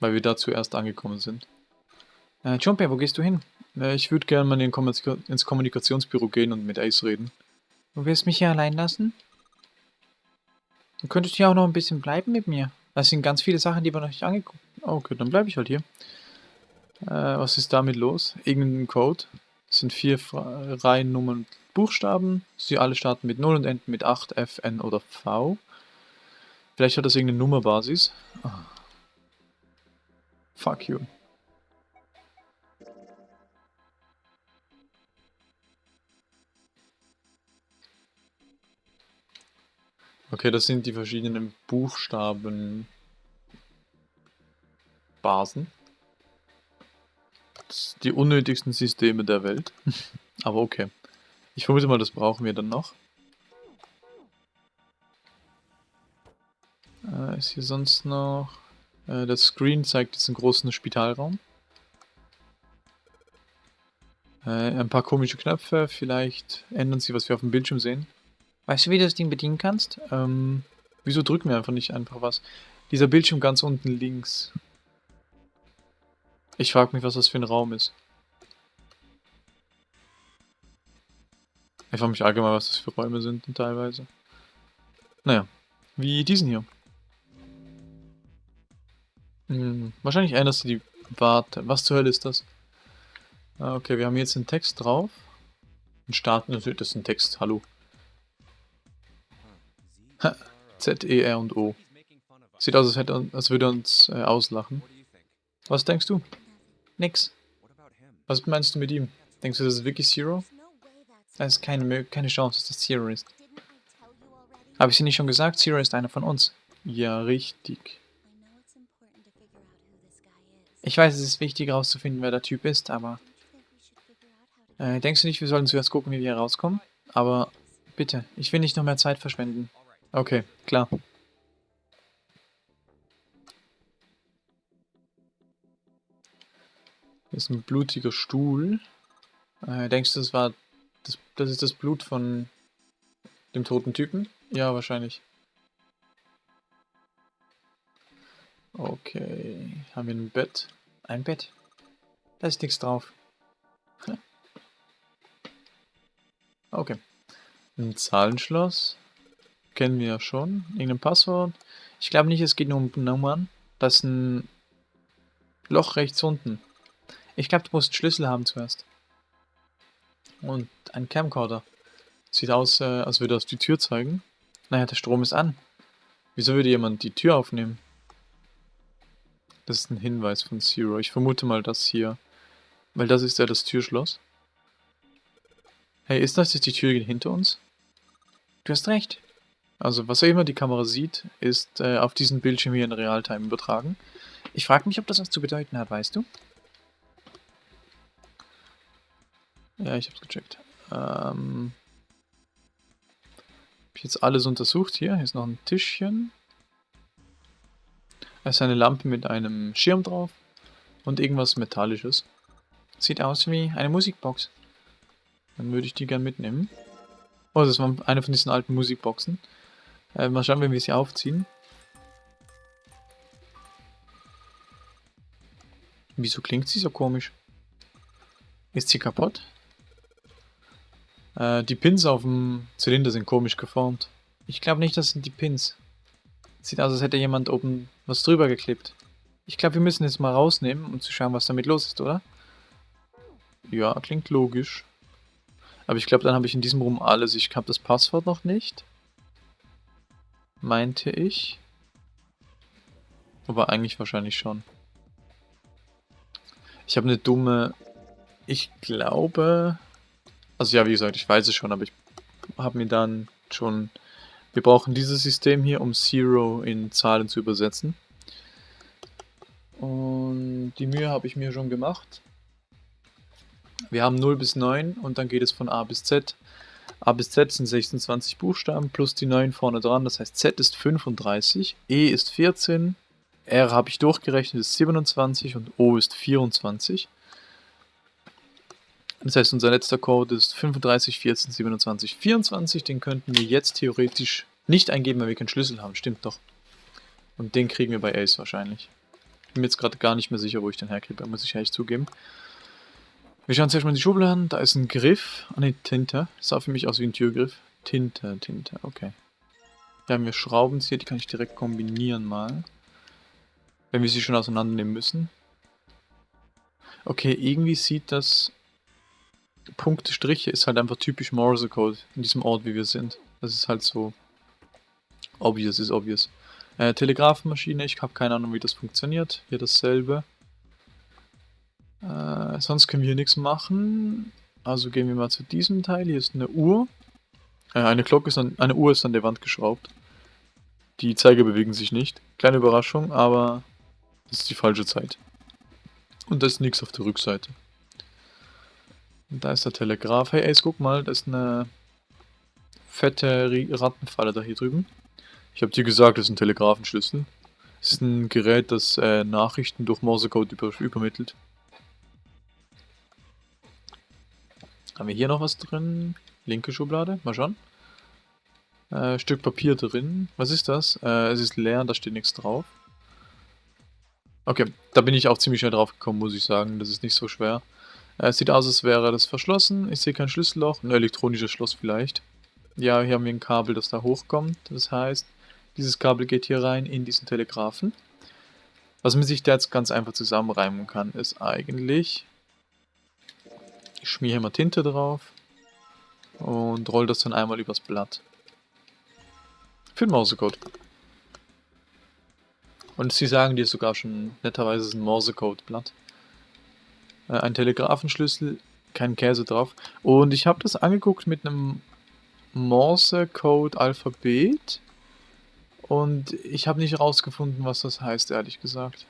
Weil wir da zuerst angekommen sind. Äh, Junpei, wo gehst du hin? Äh, ich würde gerne mal in Kommunika ins Kommunikationsbüro gehen und mit Ace reden. Du wirst mich hier allein lassen? Du könntest hier auch noch ein bisschen bleiben mit mir. Das sind ganz viele Sachen, die wir noch nicht angeguckt haben. Okay, dann bleibe ich halt hier. Äh, was ist damit los? Irgendein Code? Es sind vier Reihen Nummern und Buchstaben. Sie alle starten mit 0 und enden mit 8, F, N oder V. Vielleicht hat das irgendeine Nummerbasis. Oh. Fuck you. Okay, das sind die verschiedenen Buchstaben Basen die unnötigsten Systeme der Welt. Aber okay. Ich vermute mal, das brauchen wir dann noch. Äh, ist hier sonst noch... Äh, das Screen zeigt jetzt einen großen Spitalraum. Äh, ein paar komische Knöpfe, vielleicht ändern sie, was wir auf dem Bildschirm sehen. Weißt du, wie du das Ding bedienen kannst? Ähm, wieso drücken wir einfach nicht einfach was? Dieser Bildschirm ganz unten links. Ich frage mich, was das für ein Raum ist. Ich frage mich allgemein, was das für Räume sind teilweise. Naja, wie diesen hier. Hm, wahrscheinlich erinnerst du die... Warte, was zur Hölle ist das? Ah, okay, wir haben jetzt einen Text drauf. Ein Start, natürlich, das ist ein Text, hallo. Z, E, R und O. Sieht aus, als, hätte, als würde uns äh, auslachen. Was denkst du? Nix. Was meinst du mit ihm? Denkst du, das ist wirklich Zero? Da ist keine, keine Chance, dass das Zero ist. Habe ich sie nicht schon gesagt? Zero ist einer von uns. Ja, richtig. Ich weiß, es ist wichtig herauszufinden, wer der Typ ist, aber... Äh, denkst du nicht, wir sollten zuerst gucken, wie wir hier rauskommen? Aber bitte, ich will nicht noch mehr Zeit verschwenden. Okay, klar. Hier ist ein blutiger Stuhl. Äh, denkst du, das war... Das, das ist das Blut von dem toten Typen? Ja, wahrscheinlich. Okay, haben wir ein Bett? Ein Bett? Da ist nichts drauf. Okay. Ein Zahlenschloss. Kennen wir ja schon. Irgendein Passwort. Ich glaube nicht, es geht nur um Nummern. Das ist ein Loch rechts unten. Ich glaube, du musst Schlüssel haben zuerst. Und ein Camcorder. Sieht aus, äh, als würde das die Tür zeigen. Naja, der Strom ist an. Wieso würde jemand die Tür aufnehmen? Das ist ein Hinweis von Zero. Ich vermute mal das hier. Weil das ist ja das Türschloss. Hey, ist das jetzt die Tür hinter uns? Du hast recht. Also, was auch immer die Kamera sieht, ist äh, auf diesen Bildschirm hier in Realtime übertragen. Ich frage mich, ob das was zu bedeuten hat, weißt du? Ja, ich hab's gecheckt. Ähm, hab ich jetzt alles untersucht hier. Hier ist noch ein Tischchen. Da ist eine Lampe mit einem Schirm drauf. Und irgendwas Metallisches. Sieht aus wie eine Musikbox. Dann würde ich die gern mitnehmen. Oh, das war eine von diesen alten Musikboxen. Äh, mal schauen, wenn wir sie aufziehen. Wieso klingt sie so komisch? Ist sie kaputt? Äh, die Pins auf dem Zylinder sind komisch geformt. Ich glaube nicht, das sind die Pins. Sieht aus, als hätte jemand oben was drüber geklebt. Ich glaube, wir müssen jetzt mal rausnehmen, um zu schauen, was damit los ist, oder? Ja, klingt logisch. Aber ich glaube, dann habe ich in diesem Raum alles. Ich habe das Passwort noch nicht. Meinte ich. Aber eigentlich wahrscheinlich schon. Ich habe eine dumme... Ich glaube... Also ja, wie gesagt, ich weiß es schon, aber ich habe mir dann schon... Wir brauchen dieses System hier, um Zero in Zahlen zu übersetzen. Und die Mühe habe ich mir schon gemacht. Wir haben 0 bis 9 und dann geht es von A bis Z. A bis Z sind 26 Buchstaben plus die 9 vorne dran, das heißt Z ist 35, E ist 14, R habe ich durchgerechnet ist 27 und O ist 24. Das heißt, unser letzter Code ist 35, 14, 27, 24. Den könnten wir jetzt theoretisch nicht eingeben, weil wir keinen Schlüssel haben. Stimmt doch. Und den kriegen wir bei Ace wahrscheinlich. Bin mir jetzt gerade gar nicht mehr sicher, wo ich den herkriege, muss ich ehrlich zugeben. Wir schauen zuerst mal in die Schubladen. Da ist ein Griff. Ah ne, Tinte. Das sah für mich aus wie ein Türgriff. Tinte, Tinte, okay. Haben wir Schrauben hier, die kann ich direkt kombinieren mal. Wenn wir sie schon auseinandernehmen müssen. Okay, irgendwie sieht das Punkte, Striche ist halt einfach typisch Morse-Code in diesem Ort, wie wir sind. Das ist halt so obvious, ist obvious. Äh, Telegrafenmaschine, ich habe keine Ahnung, wie das funktioniert. Hier dasselbe. Äh, sonst können wir hier nichts machen. Also gehen wir mal zu diesem Teil. Hier ist eine Uhr. Äh, eine Glocke ist an, eine Uhr ist an der Wand geschraubt. Die Zeiger bewegen sich nicht. Kleine Überraschung, aber das ist die falsche Zeit. Und da ist nichts auf der Rückseite. Und da ist der Telegraph. Hey Ace, guck mal, da ist eine fette Rattenfalle da hier drüben. Ich habe dir gesagt, das ist ein Telegrafenschlüssel. Das ist ein Gerät, das äh, Nachrichten durch Morsecode über übermittelt. Haben wir hier noch was drin? Linke Schublade, mal schauen. Äh, Stück Papier drin. Was ist das? Äh, es ist leer, da steht nichts drauf. Okay, da bin ich auch ziemlich schnell drauf gekommen, muss ich sagen. Das ist nicht so schwer. Äh, sieht aus, als wäre das verschlossen. Ich sehe kein Schlüsselloch. Ein elektronisches Schloss vielleicht. Ja, hier haben wir ein Kabel, das da hochkommt. Das heißt, dieses Kabel geht hier rein in diesen Telegraphen. Was man sich da jetzt ganz einfach zusammenreimen kann, ist eigentlich... Ich schmier hier mal Tinte drauf und roll das dann einmal übers Blatt. Für den Morsecode. Und sie sagen dir sogar schon netterweise ist ein Morsecode-Blatt. Äh, ein Telegrafenschlüssel, kein Käse drauf. Und ich habe das angeguckt mit einem Morse-Code-Alphabet. Und ich habe nicht rausgefunden, was das heißt, ehrlich gesagt.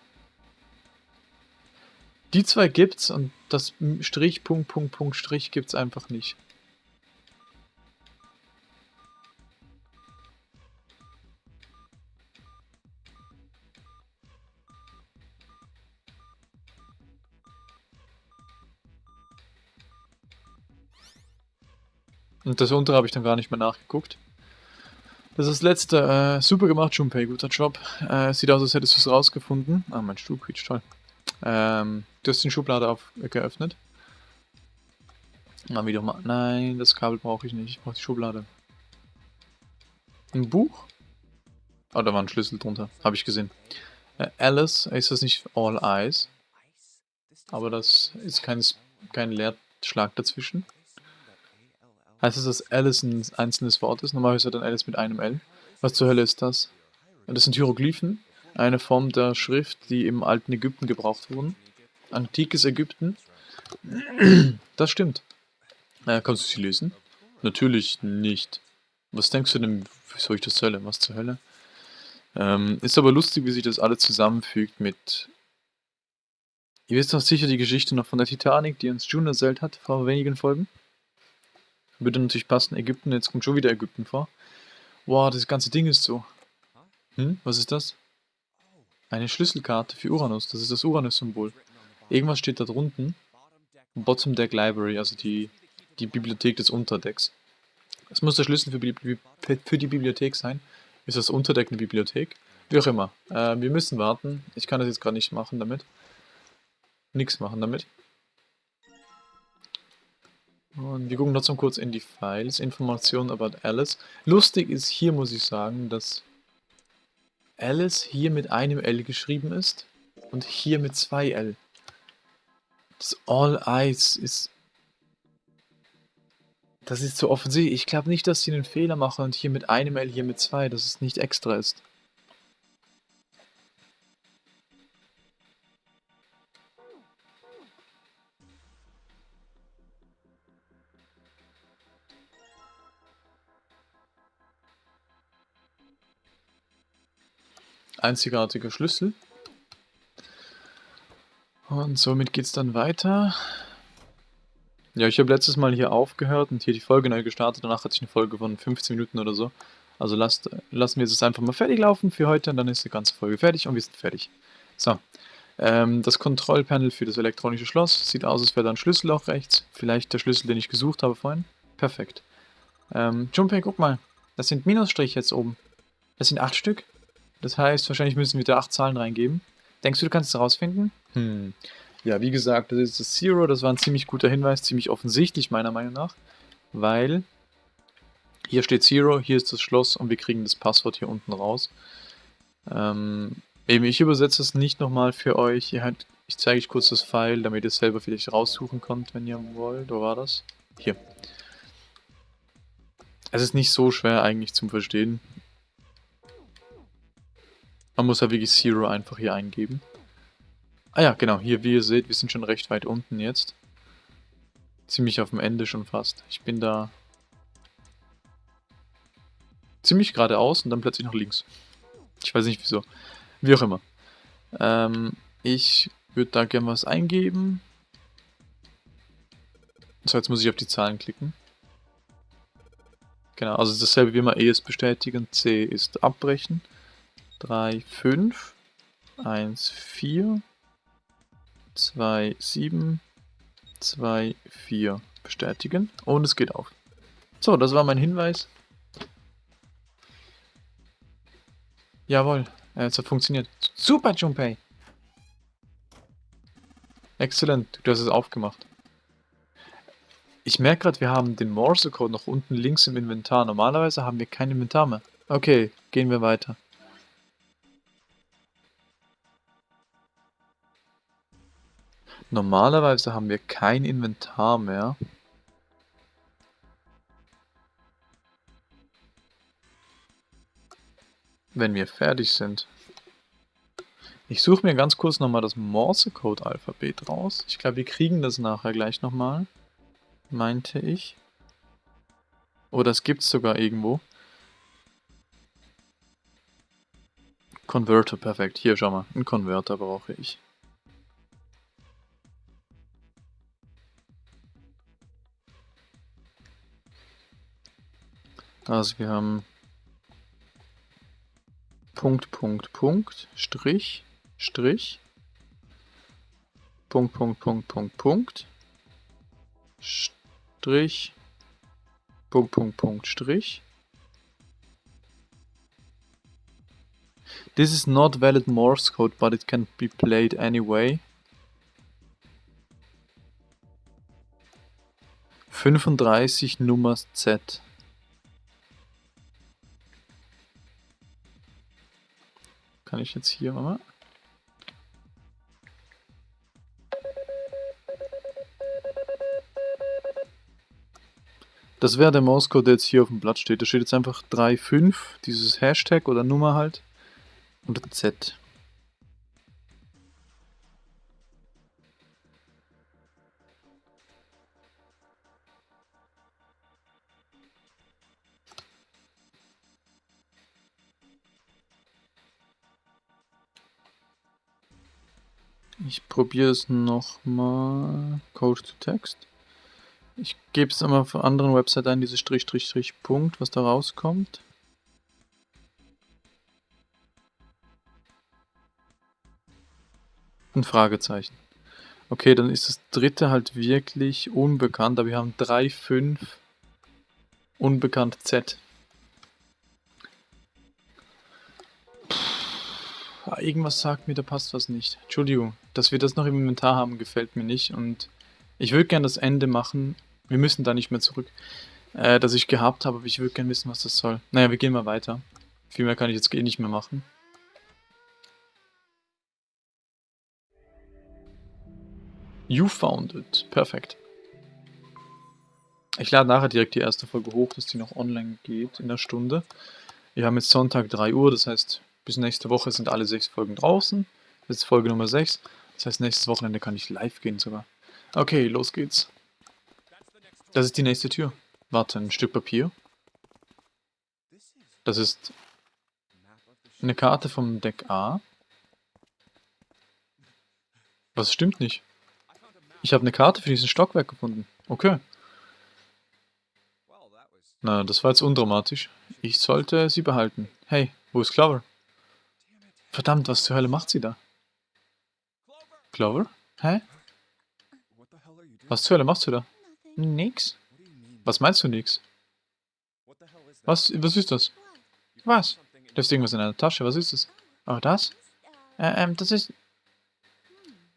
Die zwei gibt's und das Strich, Punkt, Punkt, Punkt, Strich gibt's einfach nicht. Und das untere habe ich dann gar nicht mehr nachgeguckt. Das ist das letzte. Äh, super gemacht, Junpei. Guter Job. Äh, sieht aus, als hättest du es rausgefunden. Ah, mein Stuhl quietscht toll. Ähm, du hast den Schublade auf, äh, geöffnet. Mal wieder mal. Nein, das Kabel brauche ich nicht. Ich brauche die Schublade. Ein Buch? Oh, da war ein Schlüssel drunter. Habe ich gesehen. Äh, Alice, ist das nicht All Eyes? Aber das ist kein, kein Leerschlag dazwischen. Heißt es, dass Alice ein einzelnes Wort ist? Normalerweise dann Alice mit einem L. Was zur Hölle ist das? Das sind Hieroglyphen, eine Form der Schrift, die im alten Ägypten gebraucht wurden. Antikes Ägypten. Das stimmt. Äh, kannst du sie lesen? Natürlich nicht. Was denkst du denn, wieso ich das Hölle? Was zur Hölle? Ähm, ist aber lustig, wie sich das alles zusammenfügt mit... Ihr wisst doch sicher die Geschichte noch von der Titanic, die uns June erzählt hat, vor wenigen Folgen. Würde natürlich passen, Ägypten, jetzt kommt schon wieder Ägypten vor. Wow, das ganze Ding ist so. Hm, was ist das? Eine Schlüsselkarte für Uranus, das ist das Uranus-Symbol. Irgendwas steht da drunten. Bottom Deck Library, also die, die Bibliothek des Unterdecks. Es muss der Schlüssel für die, für die Bibliothek sein. Ist das Unterdeck eine Bibliothek? Wie auch immer. Äh, wir müssen warten. Ich kann das jetzt gerade nicht machen damit. Nichts machen damit. Und wir gucken trotzdem kurz in die Files, Informationen about Alice. Lustig ist hier, muss ich sagen, dass Alice hier mit einem L geschrieben ist und hier mit zwei L. Das All Eyes ist... Das ist so offensichtlich. Ich glaube nicht, dass sie einen Fehler machen und hier mit einem L, hier mit zwei, dass es nicht extra ist. Einzigartiger Schlüssel. Und somit geht es dann weiter. Ja, ich habe letztes Mal hier aufgehört und hier die Folge neu gestartet. Danach hatte ich eine Folge von 15 Minuten oder so. Also lasst, lassen wir es einfach mal fertig laufen für heute und dann ist die ganze Folge fertig und wir sind fertig. So, ähm, das Kontrollpanel für das elektronische Schloss. Sieht aus, als wäre da ein Schlüssel auch rechts. Vielleicht der Schlüssel, den ich gesucht habe vorhin. Perfekt. Ähm, Junpei, guck mal. Das sind Minusstriche jetzt oben. Das sind acht Stück. Das heißt, wahrscheinlich müssen wir da acht Zahlen reingeben. Denkst du, du kannst es herausfinden? Hm. Ja, wie gesagt, das ist das Zero. Das war ein ziemlich guter Hinweis, ziemlich offensichtlich meiner Meinung nach. Weil hier steht Zero, hier ist das Schloss und wir kriegen das Passwort hier unten raus. Ähm, eben, ich übersetze es nicht nochmal für euch. Halt, ich zeige euch kurz das File, damit ihr es selber vielleicht raussuchen könnt, wenn ihr wollt. Wo war das? Hier. Es ist nicht so schwer eigentlich zum Verstehen. Man muss ja wirklich Zero einfach hier eingeben. Ah ja, genau, hier, wie ihr seht, wir sind schon recht weit unten jetzt. Ziemlich auf dem Ende schon fast. Ich bin da ziemlich geradeaus und dann plötzlich nach links. Ich weiß nicht wieso. Wie auch immer. Ähm, ich würde da gerne was eingeben. So, jetzt muss ich auf die Zahlen klicken. Genau, also dasselbe wie immer E ist bestätigen, C ist abbrechen. 3, 5, 1, 4, 2, 7, 2, 4 bestätigen und es geht auf. So, das war mein Hinweis. Jawohl, es hat funktioniert. Super, Junpei! Exzellent, du hast es aufgemacht. Ich merke gerade, wir haben den Morse-Code noch unten links im Inventar. Normalerweise haben wir kein Inventar mehr. Okay, gehen wir weiter. Normalerweise haben wir kein Inventar mehr. Wenn wir fertig sind. Ich suche mir ganz kurz nochmal das Morse-Code-Alphabet raus. Ich glaube, wir kriegen das nachher gleich nochmal. Meinte ich. Oh, das gibt es sogar irgendwo. Converter, perfekt. Hier, schau mal. Einen Converter brauche ich. Also wir haben Punkt, Punkt, Punkt, Strich, Strich, Punkt, Punkt, Punkt, Punkt, Punkt, Strich, Punkt, Punkt, Punkt, Strich. This is not valid Morse code, but it can be played anyway. 35 Nummer Z. kann ich jetzt hier mal. Das wäre der Mauscode, der jetzt hier auf dem Blatt steht. Da steht jetzt einfach 3.5, dieses Hashtag oder Nummer halt, und Z. Ich probiere es nochmal. Code to Text. Ich gebe es einmal auf anderen Website ein, diese Strich, Strich, Strich, Punkt, was da rauskommt. Ein Fragezeichen. Okay, dann ist das dritte halt wirklich unbekannt, aber wir haben 3, 5 unbekannt Z. Irgendwas sagt mir, da passt was nicht. Entschuldigung, dass wir das noch im Inventar haben, gefällt mir nicht. Und ich würde gerne das Ende machen. Wir müssen da nicht mehr zurück. Äh, das ich gehabt habe, aber ich würde gerne wissen, was das soll. Naja, wir gehen mal weiter. Viel mehr kann ich jetzt eh nicht mehr machen. You found it. Perfekt. Ich lade nachher direkt die erste Folge hoch, dass die noch online geht in der Stunde. Wir haben jetzt Sonntag 3 Uhr, das heißt bis nächste Woche sind alle sechs Folgen draußen. Das ist Folge Nummer 6. Das heißt, nächstes Wochenende kann ich live gehen sogar. Okay, los geht's. Das ist die nächste Tür. Warte, ein Stück Papier. Das ist eine Karte vom Deck A. Was stimmt nicht? Ich habe eine Karte für diesen Stockwerk gefunden. Okay. Na, das war jetzt undramatisch. Ich sollte sie behalten. Hey, wo ist Clover? Verdammt, was zur Hölle macht sie da? Clover? Hä? Was zur Hölle machst du da? Nix. Was meinst du nix? Was, was ist das? Was? Du hast irgendwas in deiner Tasche, was ist das? Oh, das? Äh, ähm, das ist...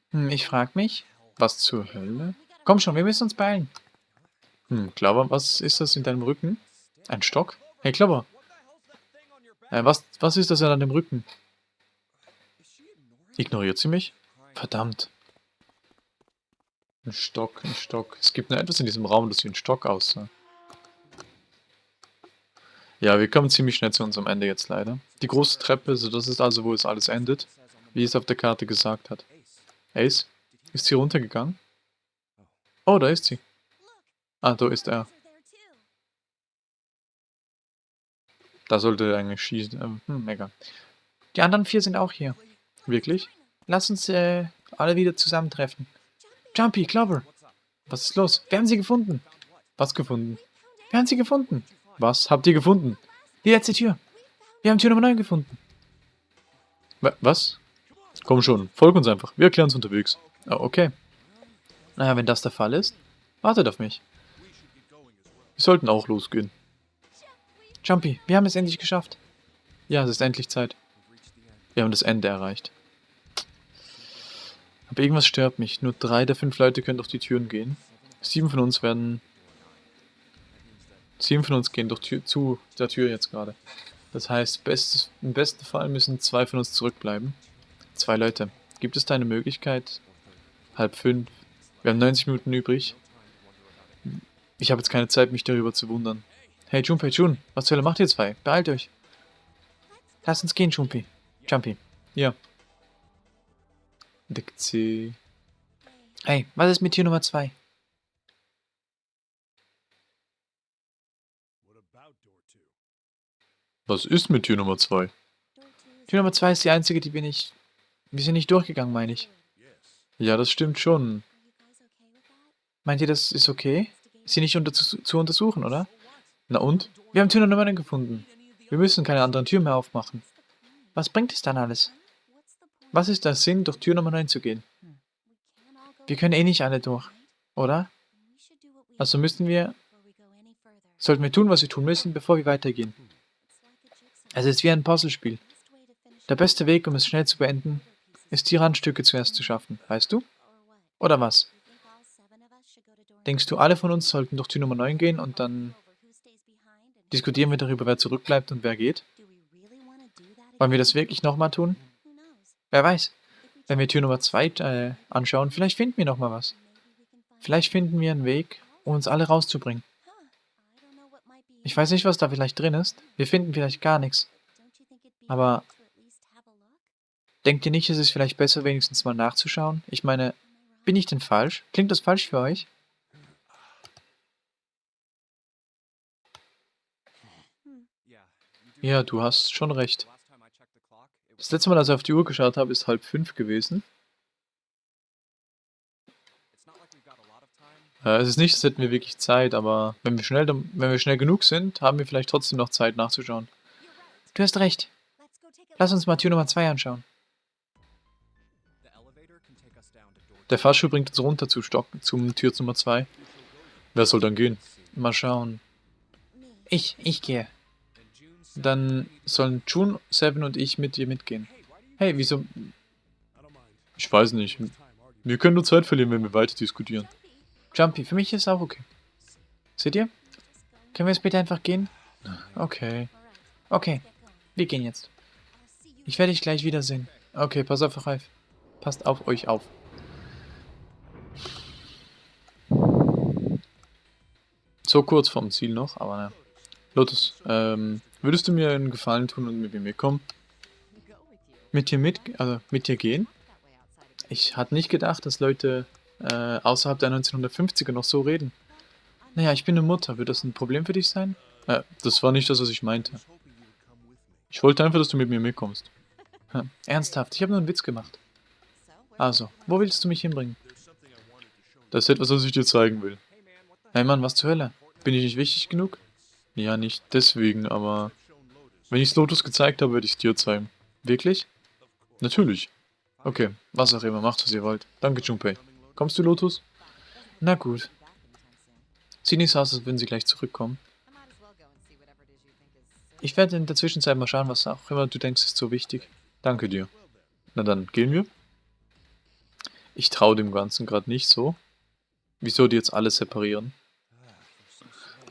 Hm, ich frag mich. Was zur Hölle? Komm schon, wir müssen uns beeilen. Hm, Clover, was ist das in deinem Rücken? Ein Stock? Hey, Clover. Äh, was, was ist das in deinem Rücken? Ignoriert sie mich? Verdammt. Ein Stock, ein Stock. Es gibt nur etwas in diesem Raum, das wie ein Stock aussah. Ja, wir kommen ziemlich schnell zu unserem Ende jetzt leider. Die große Treppe, so das ist also, wo es alles endet. Wie es auf der Karte gesagt hat. Ace? Ist sie runtergegangen? Oh, da ist sie. Ah, da ist er. Da sollte er eigentlich schießen. Ähm, hm, mega. Die anderen vier sind auch hier. Wirklich? Lass uns äh, alle wieder zusammentreffen. Jumpy, Clover. Was ist los? Wir haben sie gefunden. Was gefunden? Wir haben sie gefunden. Was habt ihr gefunden? Die letzte Tür. Wir haben Tür Nummer 9 gefunden. Was? Komm schon, folg uns einfach. Wir erklären uns unterwegs. Oh, okay. Naja, wenn das der Fall ist, wartet auf mich. Wir sollten auch losgehen. Jumpy, wir haben es endlich geschafft. Ja, es ist endlich Zeit. Wir haben das Ende erreicht. Aber irgendwas stört mich. Nur drei der fünf Leute können durch die Türen gehen. Sieben von uns werden Sieben von uns gehen durch Tür, zu der Tür jetzt gerade. Das heißt, bestes, im besten Fall müssen zwei von uns zurückbleiben. Zwei Leute. Gibt es da eine Möglichkeit? Halb fünf. Wir haben 90 Minuten übrig. Ich habe jetzt keine Zeit, mich darüber zu wundern. Hey Junpei Jun, was zur Hölle macht ihr zwei? Beeilt euch. Lass uns gehen, Jumpi. Jumpy. Ja. Deck C. Hey, was ist mit Tür Nummer 2? Was ist mit Tür Nummer 2? Tür Nummer 2 ist die einzige, die wir nicht... Wir sind nicht durchgegangen, meine ich. Ja, das stimmt schon. Meint ihr, das ist okay? Ist sie nicht unter zu, zu untersuchen, oder? Na und? Wir haben Tür Nummer 9 gefunden. Wir müssen keine anderen Türen mehr aufmachen. Was bringt es dann alles? Was ist der Sinn, durch Tür Nummer 9 zu gehen? Wir können eh nicht alle durch, oder? Also müssen wir... Sollten wir tun, was wir tun müssen, bevor wir weitergehen. Es ist wie ein Puzzlespiel. Der beste Weg, um es schnell zu beenden, ist die Randstücke zuerst zu schaffen, weißt du? Oder was? Denkst du, alle von uns sollten durch Tür Nummer 9 gehen und dann diskutieren wir darüber, wer zurückbleibt und wer geht? Wollen wir das wirklich nochmal tun? Wer weiß. Wenn wir Tür Nummer 2 äh, anschauen, vielleicht finden wir nochmal was. Vielleicht finden wir einen Weg, um uns alle rauszubringen. Ich weiß nicht, was da vielleicht drin ist. Wir finden vielleicht gar nichts. Aber denkt ihr nicht, es ist vielleicht besser, wenigstens mal nachzuschauen? Ich meine, bin ich denn falsch? Klingt das falsch für euch? Ja, du hast schon recht. Das letzte Mal, als ich auf die Uhr geschaut habe, ist halb fünf gewesen. Äh, es ist nicht, als hätten wir wirklich Zeit, aber wenn wir, schnell, wenn wir schnell genug sind, haben wir vielleicht trotzdem noch Zeit nachzuschauen. Du hast recht. Lass uns mal Tür Nummer 2 anschauen. Der Fahrschuh bringt uns runter zu Stock, zum Tür Nummer 2. Wer soll dann gehen? Mal schauen. Ich, ich gehe. Dann sollen June, Seven und ich mit dir mitgehen. Hey, wieso? Ich weiß nicht. Wir können nur Zeit verlieren, wenn wir weiter diskutieren. Jumpy, für mich ist es auch okay. Seht ihr? Können wir jetzt bitte einfach gehen? Okay. Okay, wir gehen jetzt. Ich werde dich gleich wiedersehen. Okay, pass auf, Ralf. Passt auf euch auf. So kurz vorm Ziel noch, aber naja. Lotus, ähm, würdest du mir einen Gefallen tun und mit mir mitkommen? Mit dir mit, also mit dir gehen? Ich hatte nicht gedacht, dass Leute äh, außerhalb der 1950er noch so reden. Naja, ich bin eine Mutter. Wird das ein Problem für dich sein? Äh, das war nicht das, was ich meinte. Ich wollte einfach, dass du mit mir mitkommst. Hm, ernsthaft, ich habe nur einen Witz gemacht. Also, wo willst du mich hinbringen? Das ist etwas, was ich dir zeigen will. Hey Mann, was zur Hölle? Bin ich nicht wichtig genug? Ja, nicht deswegen, aber... Wenn ich es Lotus gezeigt habe, werde ich es dir zeigen. Wirklich? Natürlich. Okay, was auch immer, macht was ihr wollt. Danke, Junpei. Kommst du, Lotus? Na gut. So aus, als würden sie gleich zurückkommen. Ich werde in der Zwischenzeit mal schauen, was auch immer du denkst, ist so wichtig. Danke dir. Na dann, gehen wir? Ich traue dem Ganzen gerade nicht so. Wieso die jetzt alle separieren?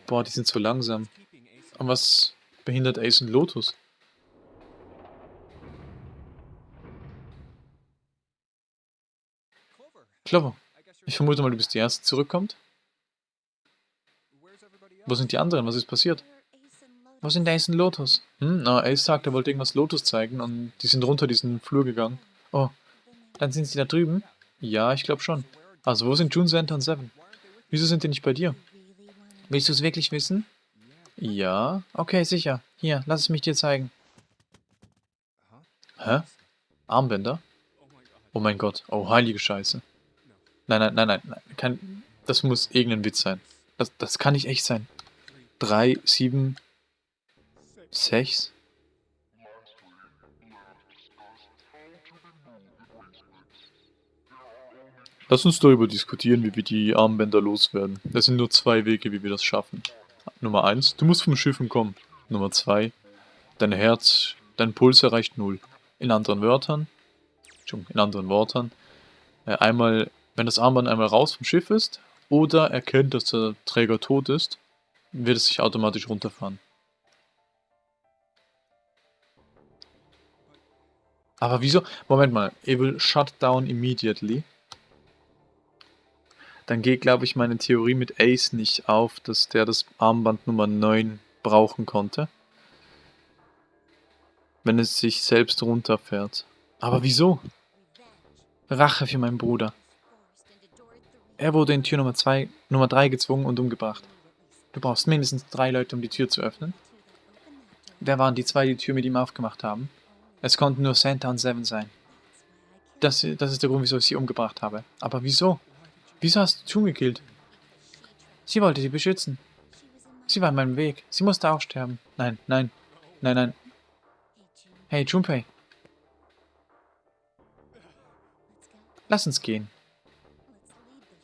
Boah, die sind so langsam. Und was behindert Ace und Lotus? Clover, ich vermute mal, du bist die Erste, die zurückkommt. Wo sind die anderen? Was ist passiert? Wo sind Ace und Lotus? Hm, na, Ace sagt, er wollte irgendwas Lotus zeigen und die sind runter diesen Flur gegangen. Oh, dann sind sie da drüben? Ja, ich glaube schon. Also, wo sind June, Santa und Seven? Wieso sind die nicht bei dir? Willst du es wirklich wissen? Ja. Okay, sicher. Hier, lass es mich dir zeigen. Hä? Armbänder? Oh mein Gott. Oh, heilige Scheiße. Nein, nein, nein, nein. Kann, das muss irgendein Witz sein. Das, das kann nicht echt sein. Drei, sieben, sechs. Lass uns darüber diskutieren, wie wir die Armbänder loswerden. Es sind nur zwei Wege, wie wir das schaffen. Nummer eins, du musst vom Schiffen kommen. Nummer zwei, dein Herz, dein Puls erreicht null. In anderen Wörtern, in anderen Worten, äh, einmal, wenn das Armband einmal raus vom Schiff ist oder erkennt, dass der Träger tot ist, wird es sich automatisch runterfahren. Aber wieso? Moment mal. It will shut down immediately. Dann geht, glaube ich, meine Theorie mit Ace nicht auf, dass der das Armband Nummer 9 brauchen konnte. Wenn es sich selbst runterfährt. Aber wieso? Rache für meinen Bruder. Er wurde in Tür Nummer 2, Nummer 3 gezwungen und umgebracht. Du brauchst mindestens drei Leute, um die Tür zu öffnen. Wer waren die zwei, die die Tür mit ihm aufgemacht haben? Es konnten nur Santa und Seven sein. Das, das ist der Grund, wieso ich sie umgebracht habe. Aber wieso? Wieso hast du Tune gekillt? Sie wollte sie beschützen. Sie war in meinem Weg. Sie musste auch sterben. Nein, nein, nein, nein. Hey, Junpei. Lass uns gehen.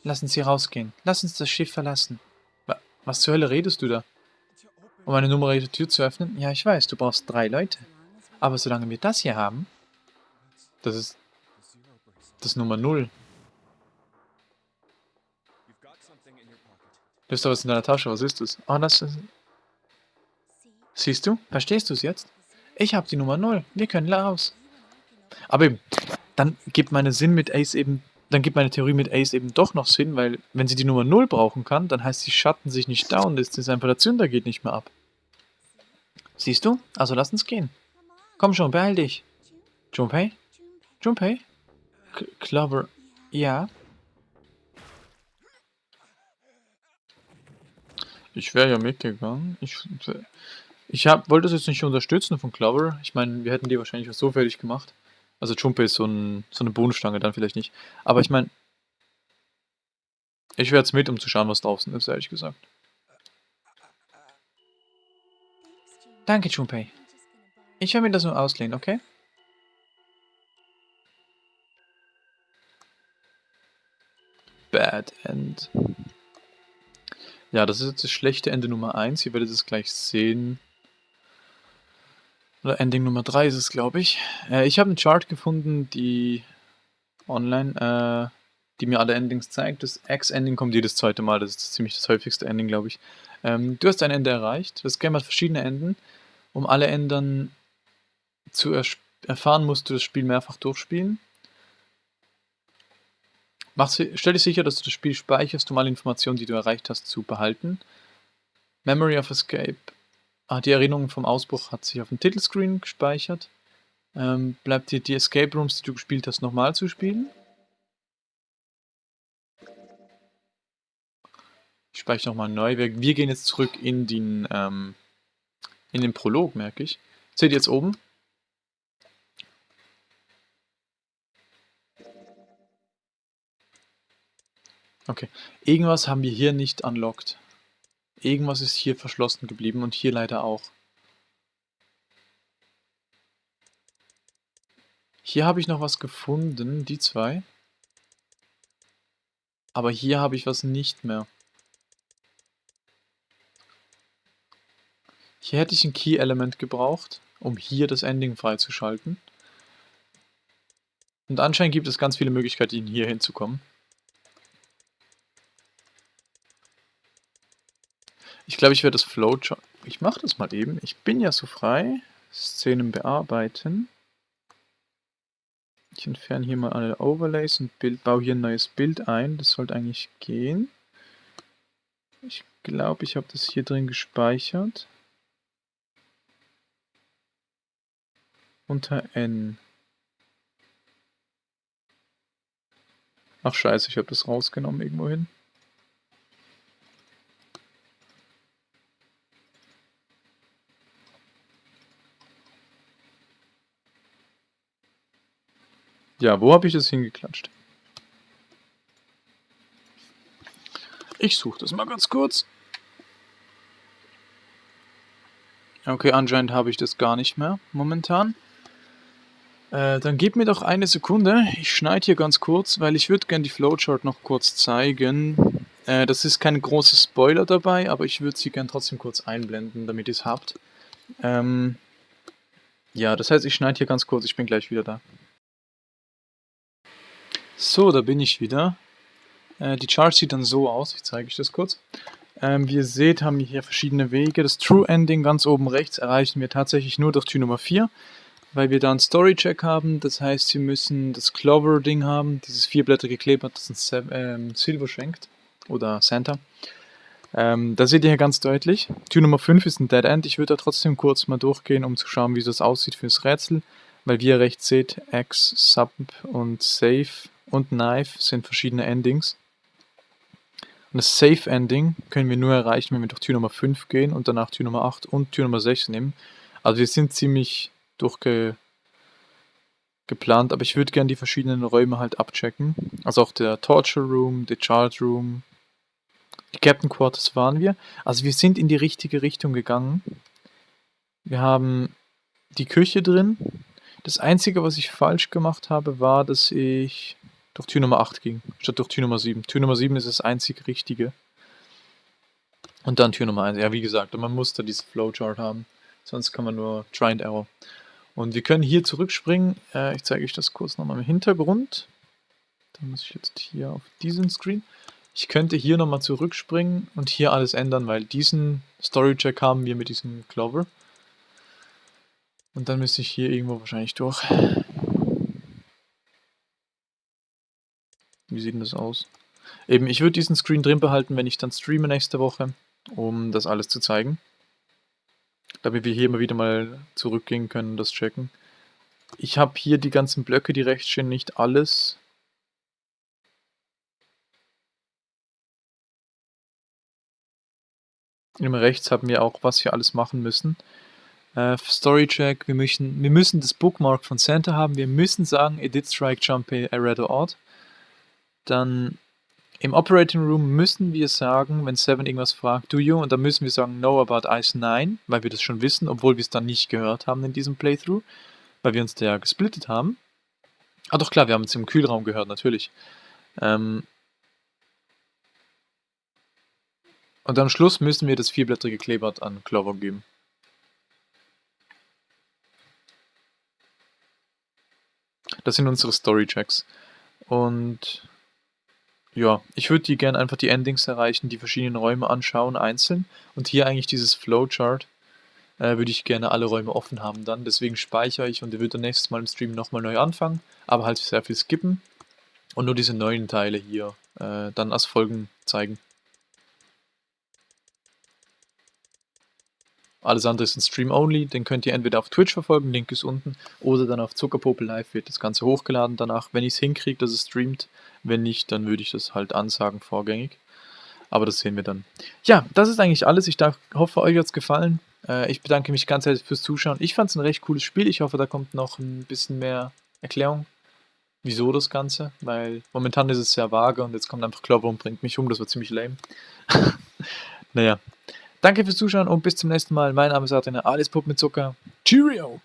Lass uns hier rausgehen. Lass uns das Schiff verlassen. Was zur Hölle redest du da? Um eine nummerierte Tür zu öffnen? Ja, ich weiß, du brauchst drei Leute. Aber solange wir das hier haben, das ist das Nummer 0. Du hast da was in deiner Tasche, was ist das? Oh, das ist... Siehst du? Verstehst du es jetzt? Ich habe die Nummer 0. Wir können raus. Aber eben, dann gibt meine Sinn mit Ace eben, dann gibt meine Theorie mit Ace eben doch noch Sinn, weil wenn sie die Nummer 0 brauchen kann, dann heißt die Schatten sich nicht down, das ist einfach der Zünder geht nicht mehr ab. Siehst du? Also lass uns gehen. Komm schon, beeil dich. Junpei? Junpei? Clover. Ja? Ich wäre ja mitgegangen. Ich, ich hab, wollte das jetzt nicht unterstützen von Clover. Ich meine, wir hätten die wahrscheinlich auch so fertig gemacht. Also Junpei ist so, ein, so eine Bohnenstange, dann vielleicht nicht. Aber ich meine, ich wäre jetzt mit, um zu schauen, was draußen ist, ehrlich gesagt. Danke, Junpei. Ich werde mir das nur auslehnen, okay? Bad End. Ja, das ist jetzt das schlechte Ende Nummer 1. Ihr werdet es gleich sehen. Oder Ending Nummer 3 ist es, glaube ich. Äh, ich habe einen Chart gefunden, die online, äh, die mir alle Endings zeigt. Das X-Ending kommt jedes zweite Mal. Das ist ziemlich das häufigste Ending, glaube ich. Ähm, du hast ein Ende erreicht. Das Game hat verschiedene Enden. Um alle Enden zu erfahren, musst du das Spiel mehrfach durchspielen. Mach's, stell dich sicher, dass du das Spiel speicherst, um alle Informationen, die du erreicht hast, zu behalten. Memory of Escape. Ah, die Erinnerung vom Ausbruch hat sich auf dem Titelscreen gespeichert. Ähm, bleibt dir die Escape Rooms, die du gespielt hast, nochmal zu spielen. Ich speichere nochmal neu. Wir, wir, gehen jetzt zurück in den, ähm, in den Prolog, merke ich. Seht ihr jetzt oben? Okay. Irgendwas haben wir hier nicht unlocked. Irgendwas ist hier verschlossen geblieben und hier leider auch. Hier habe ich noch was gefunden, die zwei. Aber hier habe ich was nicht mehr. Hier hätte ich ein Key-Element gebraucht, um hier das Ending freizuschalten. Und anscheinend gibt es ganz viele Möglichkeiten, hier hinzukommen. Ich glaube, ich werde das Flowchart... Ich mache das mal eben. Ich bin ja so frei. Szenen bearbeiten. Ich entferne hier mal alle Overlays und Bild, baue hier ein neues Bild ein. Das sollte eigentlich gehen. Ich glaube, ich habe das hier drin gespeichert. Unter N. Ach scheiße, ich habe das rausgenommen irgendwo Ja, wo habe ich das hingeklatscht? Ich suche das mal ganz kurz. Okay, anscheinend habe ich das gar nicht mehr momentan. Äh, dann gib mir doch eine Sekunde. Ich schneide hier ganz kurz, weil ich würde gerne die Flowchart noch kurz zeigen. Äh, das ist kein großer Spoiler dabei, aber ich würde sie gerne trotzdem kurz einblenden, damit ihr es habt. Ähm, ja, das heißt, ich schneide hier ganz kurz. Ich bin gleich wieder da. So, da bin ich wieder. Äh, die Chart sieht dann so aus, ich zeige euch das kurz. Ähm, wie ihr seht, haben wir hier verschiedene Wege. Das True Ending ganz oben rechts erreichen wir tatsächlich nur durch Tür Nummer 4, weil wir da einen Story-Check haben. Das heißt, wir müssen das Clover-Ding haben, dieses vierblättrige Kleber, das uns ähm, Silver schenkt. Oder Santa. Ähm, da seht ihr hier ganz deutlich. Tür Nummer 5 ist ein Dead End. Ich würde da trotzdem kurz mal durchgehen, um zu schauen, wie das aussieht fürs Rätsel. Weil wie ihr rechts seht, X, Sub und Save und Knife sind verschiedene Endings. Und das Safe Ending können wir nur erreichen, wenn wir durch Tür Nummer 5 gehen und danach Tür Nummer 8 und Tür Nummer 6 nehmen. Also wir sind ziemlich durchgeplant, aber ich würde gerne die verschiedenen Räume halt abchecken. Also auch der Torture Room, der Child Room, die Captain Quarters waren wir. Also wir sind in die richtige Richtung gegangen. Wir haben die Küche drin. Das Einzige, was ich falsch gemacht habe, war, dass ich durch Tür Nummer 8 ging, statt durch Tür Nummer 7. Tür Nummer 7 ist das einzig Richtige. Und dann Tür Nummer 1. Ja, wie gesagt, man muss da dieses Flowchart haben. Sonst kann man nur Try and Error. Und wir können hier zurückspringen. Äh, ich zeige euch das kurz nochmal im Hintergrund. Dann muss ich jetzt hier auf diesen Screen. Ich könnte hier nochmal zurückspringen und hier alles ändern, weil diesen Story-Check haben wir mit diesem Clover. Und dann müsste ich hier irgendwo wahrscheinlich durch. Wie sieht denn das aus? Eben, ich würde diesen Screen drin behalten, wenn ich dann streame nächste Woche, um das alles zu zeigen. Damit wir hier immer wieder mal zurückgehen können und das checken. Ich habe hier die ganzen Blöcke, die rechts stehen, nicht alles. Immer rechts haben wir auch, was wir alles machen müssen. Äh, Storycheck, wir müssen, wir müssen das Bookmark von Santa haben, wir müssen sagen, it did strike jump a red or odd. Dann im Operating Room müssen wir sagen, wenn Seven irgendwas fragt, do you? Und dann müssen wir sagen, no about Ice 9, weil wir das schon wissen, obwohl wir es dann nicht gehört haben in diesem Playthrough, weil wir uns da ja gesplittet haben. Ah doch klar, wir haben es im Kühlraum gehört, natürlich. Ähm und am Schluss müssen wir das vierblättrige Kleeblatt an Clover geben. Das sind unsere Story-Checks. Und ja, ich würde die gerne einfach die Endings erreichen, die verschiedenen Räume anschauen, einzeln. Und hier eigentlich dieses Flowchart äh, würde ich gerne alle Räume offen haben dann. Deswegen speichere ich und ihr würdet nächstes Mal im Stream nochmal neu anfangen, aber halt sehr viel skippen. Und nur diese neuen Teile hier äh, dann als Folgen zeigen. Alles andere ist ein Stream-Only, den könnt ihr entweder auf Twitch verfolgen, Link ist unten, oder dann auf Zuckerpopel Live wird das Ganze hochgeladen danach, wenn ich es hinkriege, dass es streamt. Wenn nicht, dann würde ich das halt ansagen vorgängig. Aber das sehen wir dann. Ja, das ist eigentlich alles. Ich hoffe, euch hat es gefallen. Äh, ich bedanke mich ganz herzlich fürs Zuschauen. Ich fand es ein recht cooles Spiel. Ich hoffe, da kommt noch ein bisschen mehr Erklärung, wieso das Ganze. Weil momentan ist es sehr vage und jetzt kommt einfach Clover und bringt mich um. Das war ziemlich lame. naja, Danke fürs Zuschauen und bis zum nächsten Mal. Mein Name ist Adrian, alles Puppen mit Zucker. Cheerio!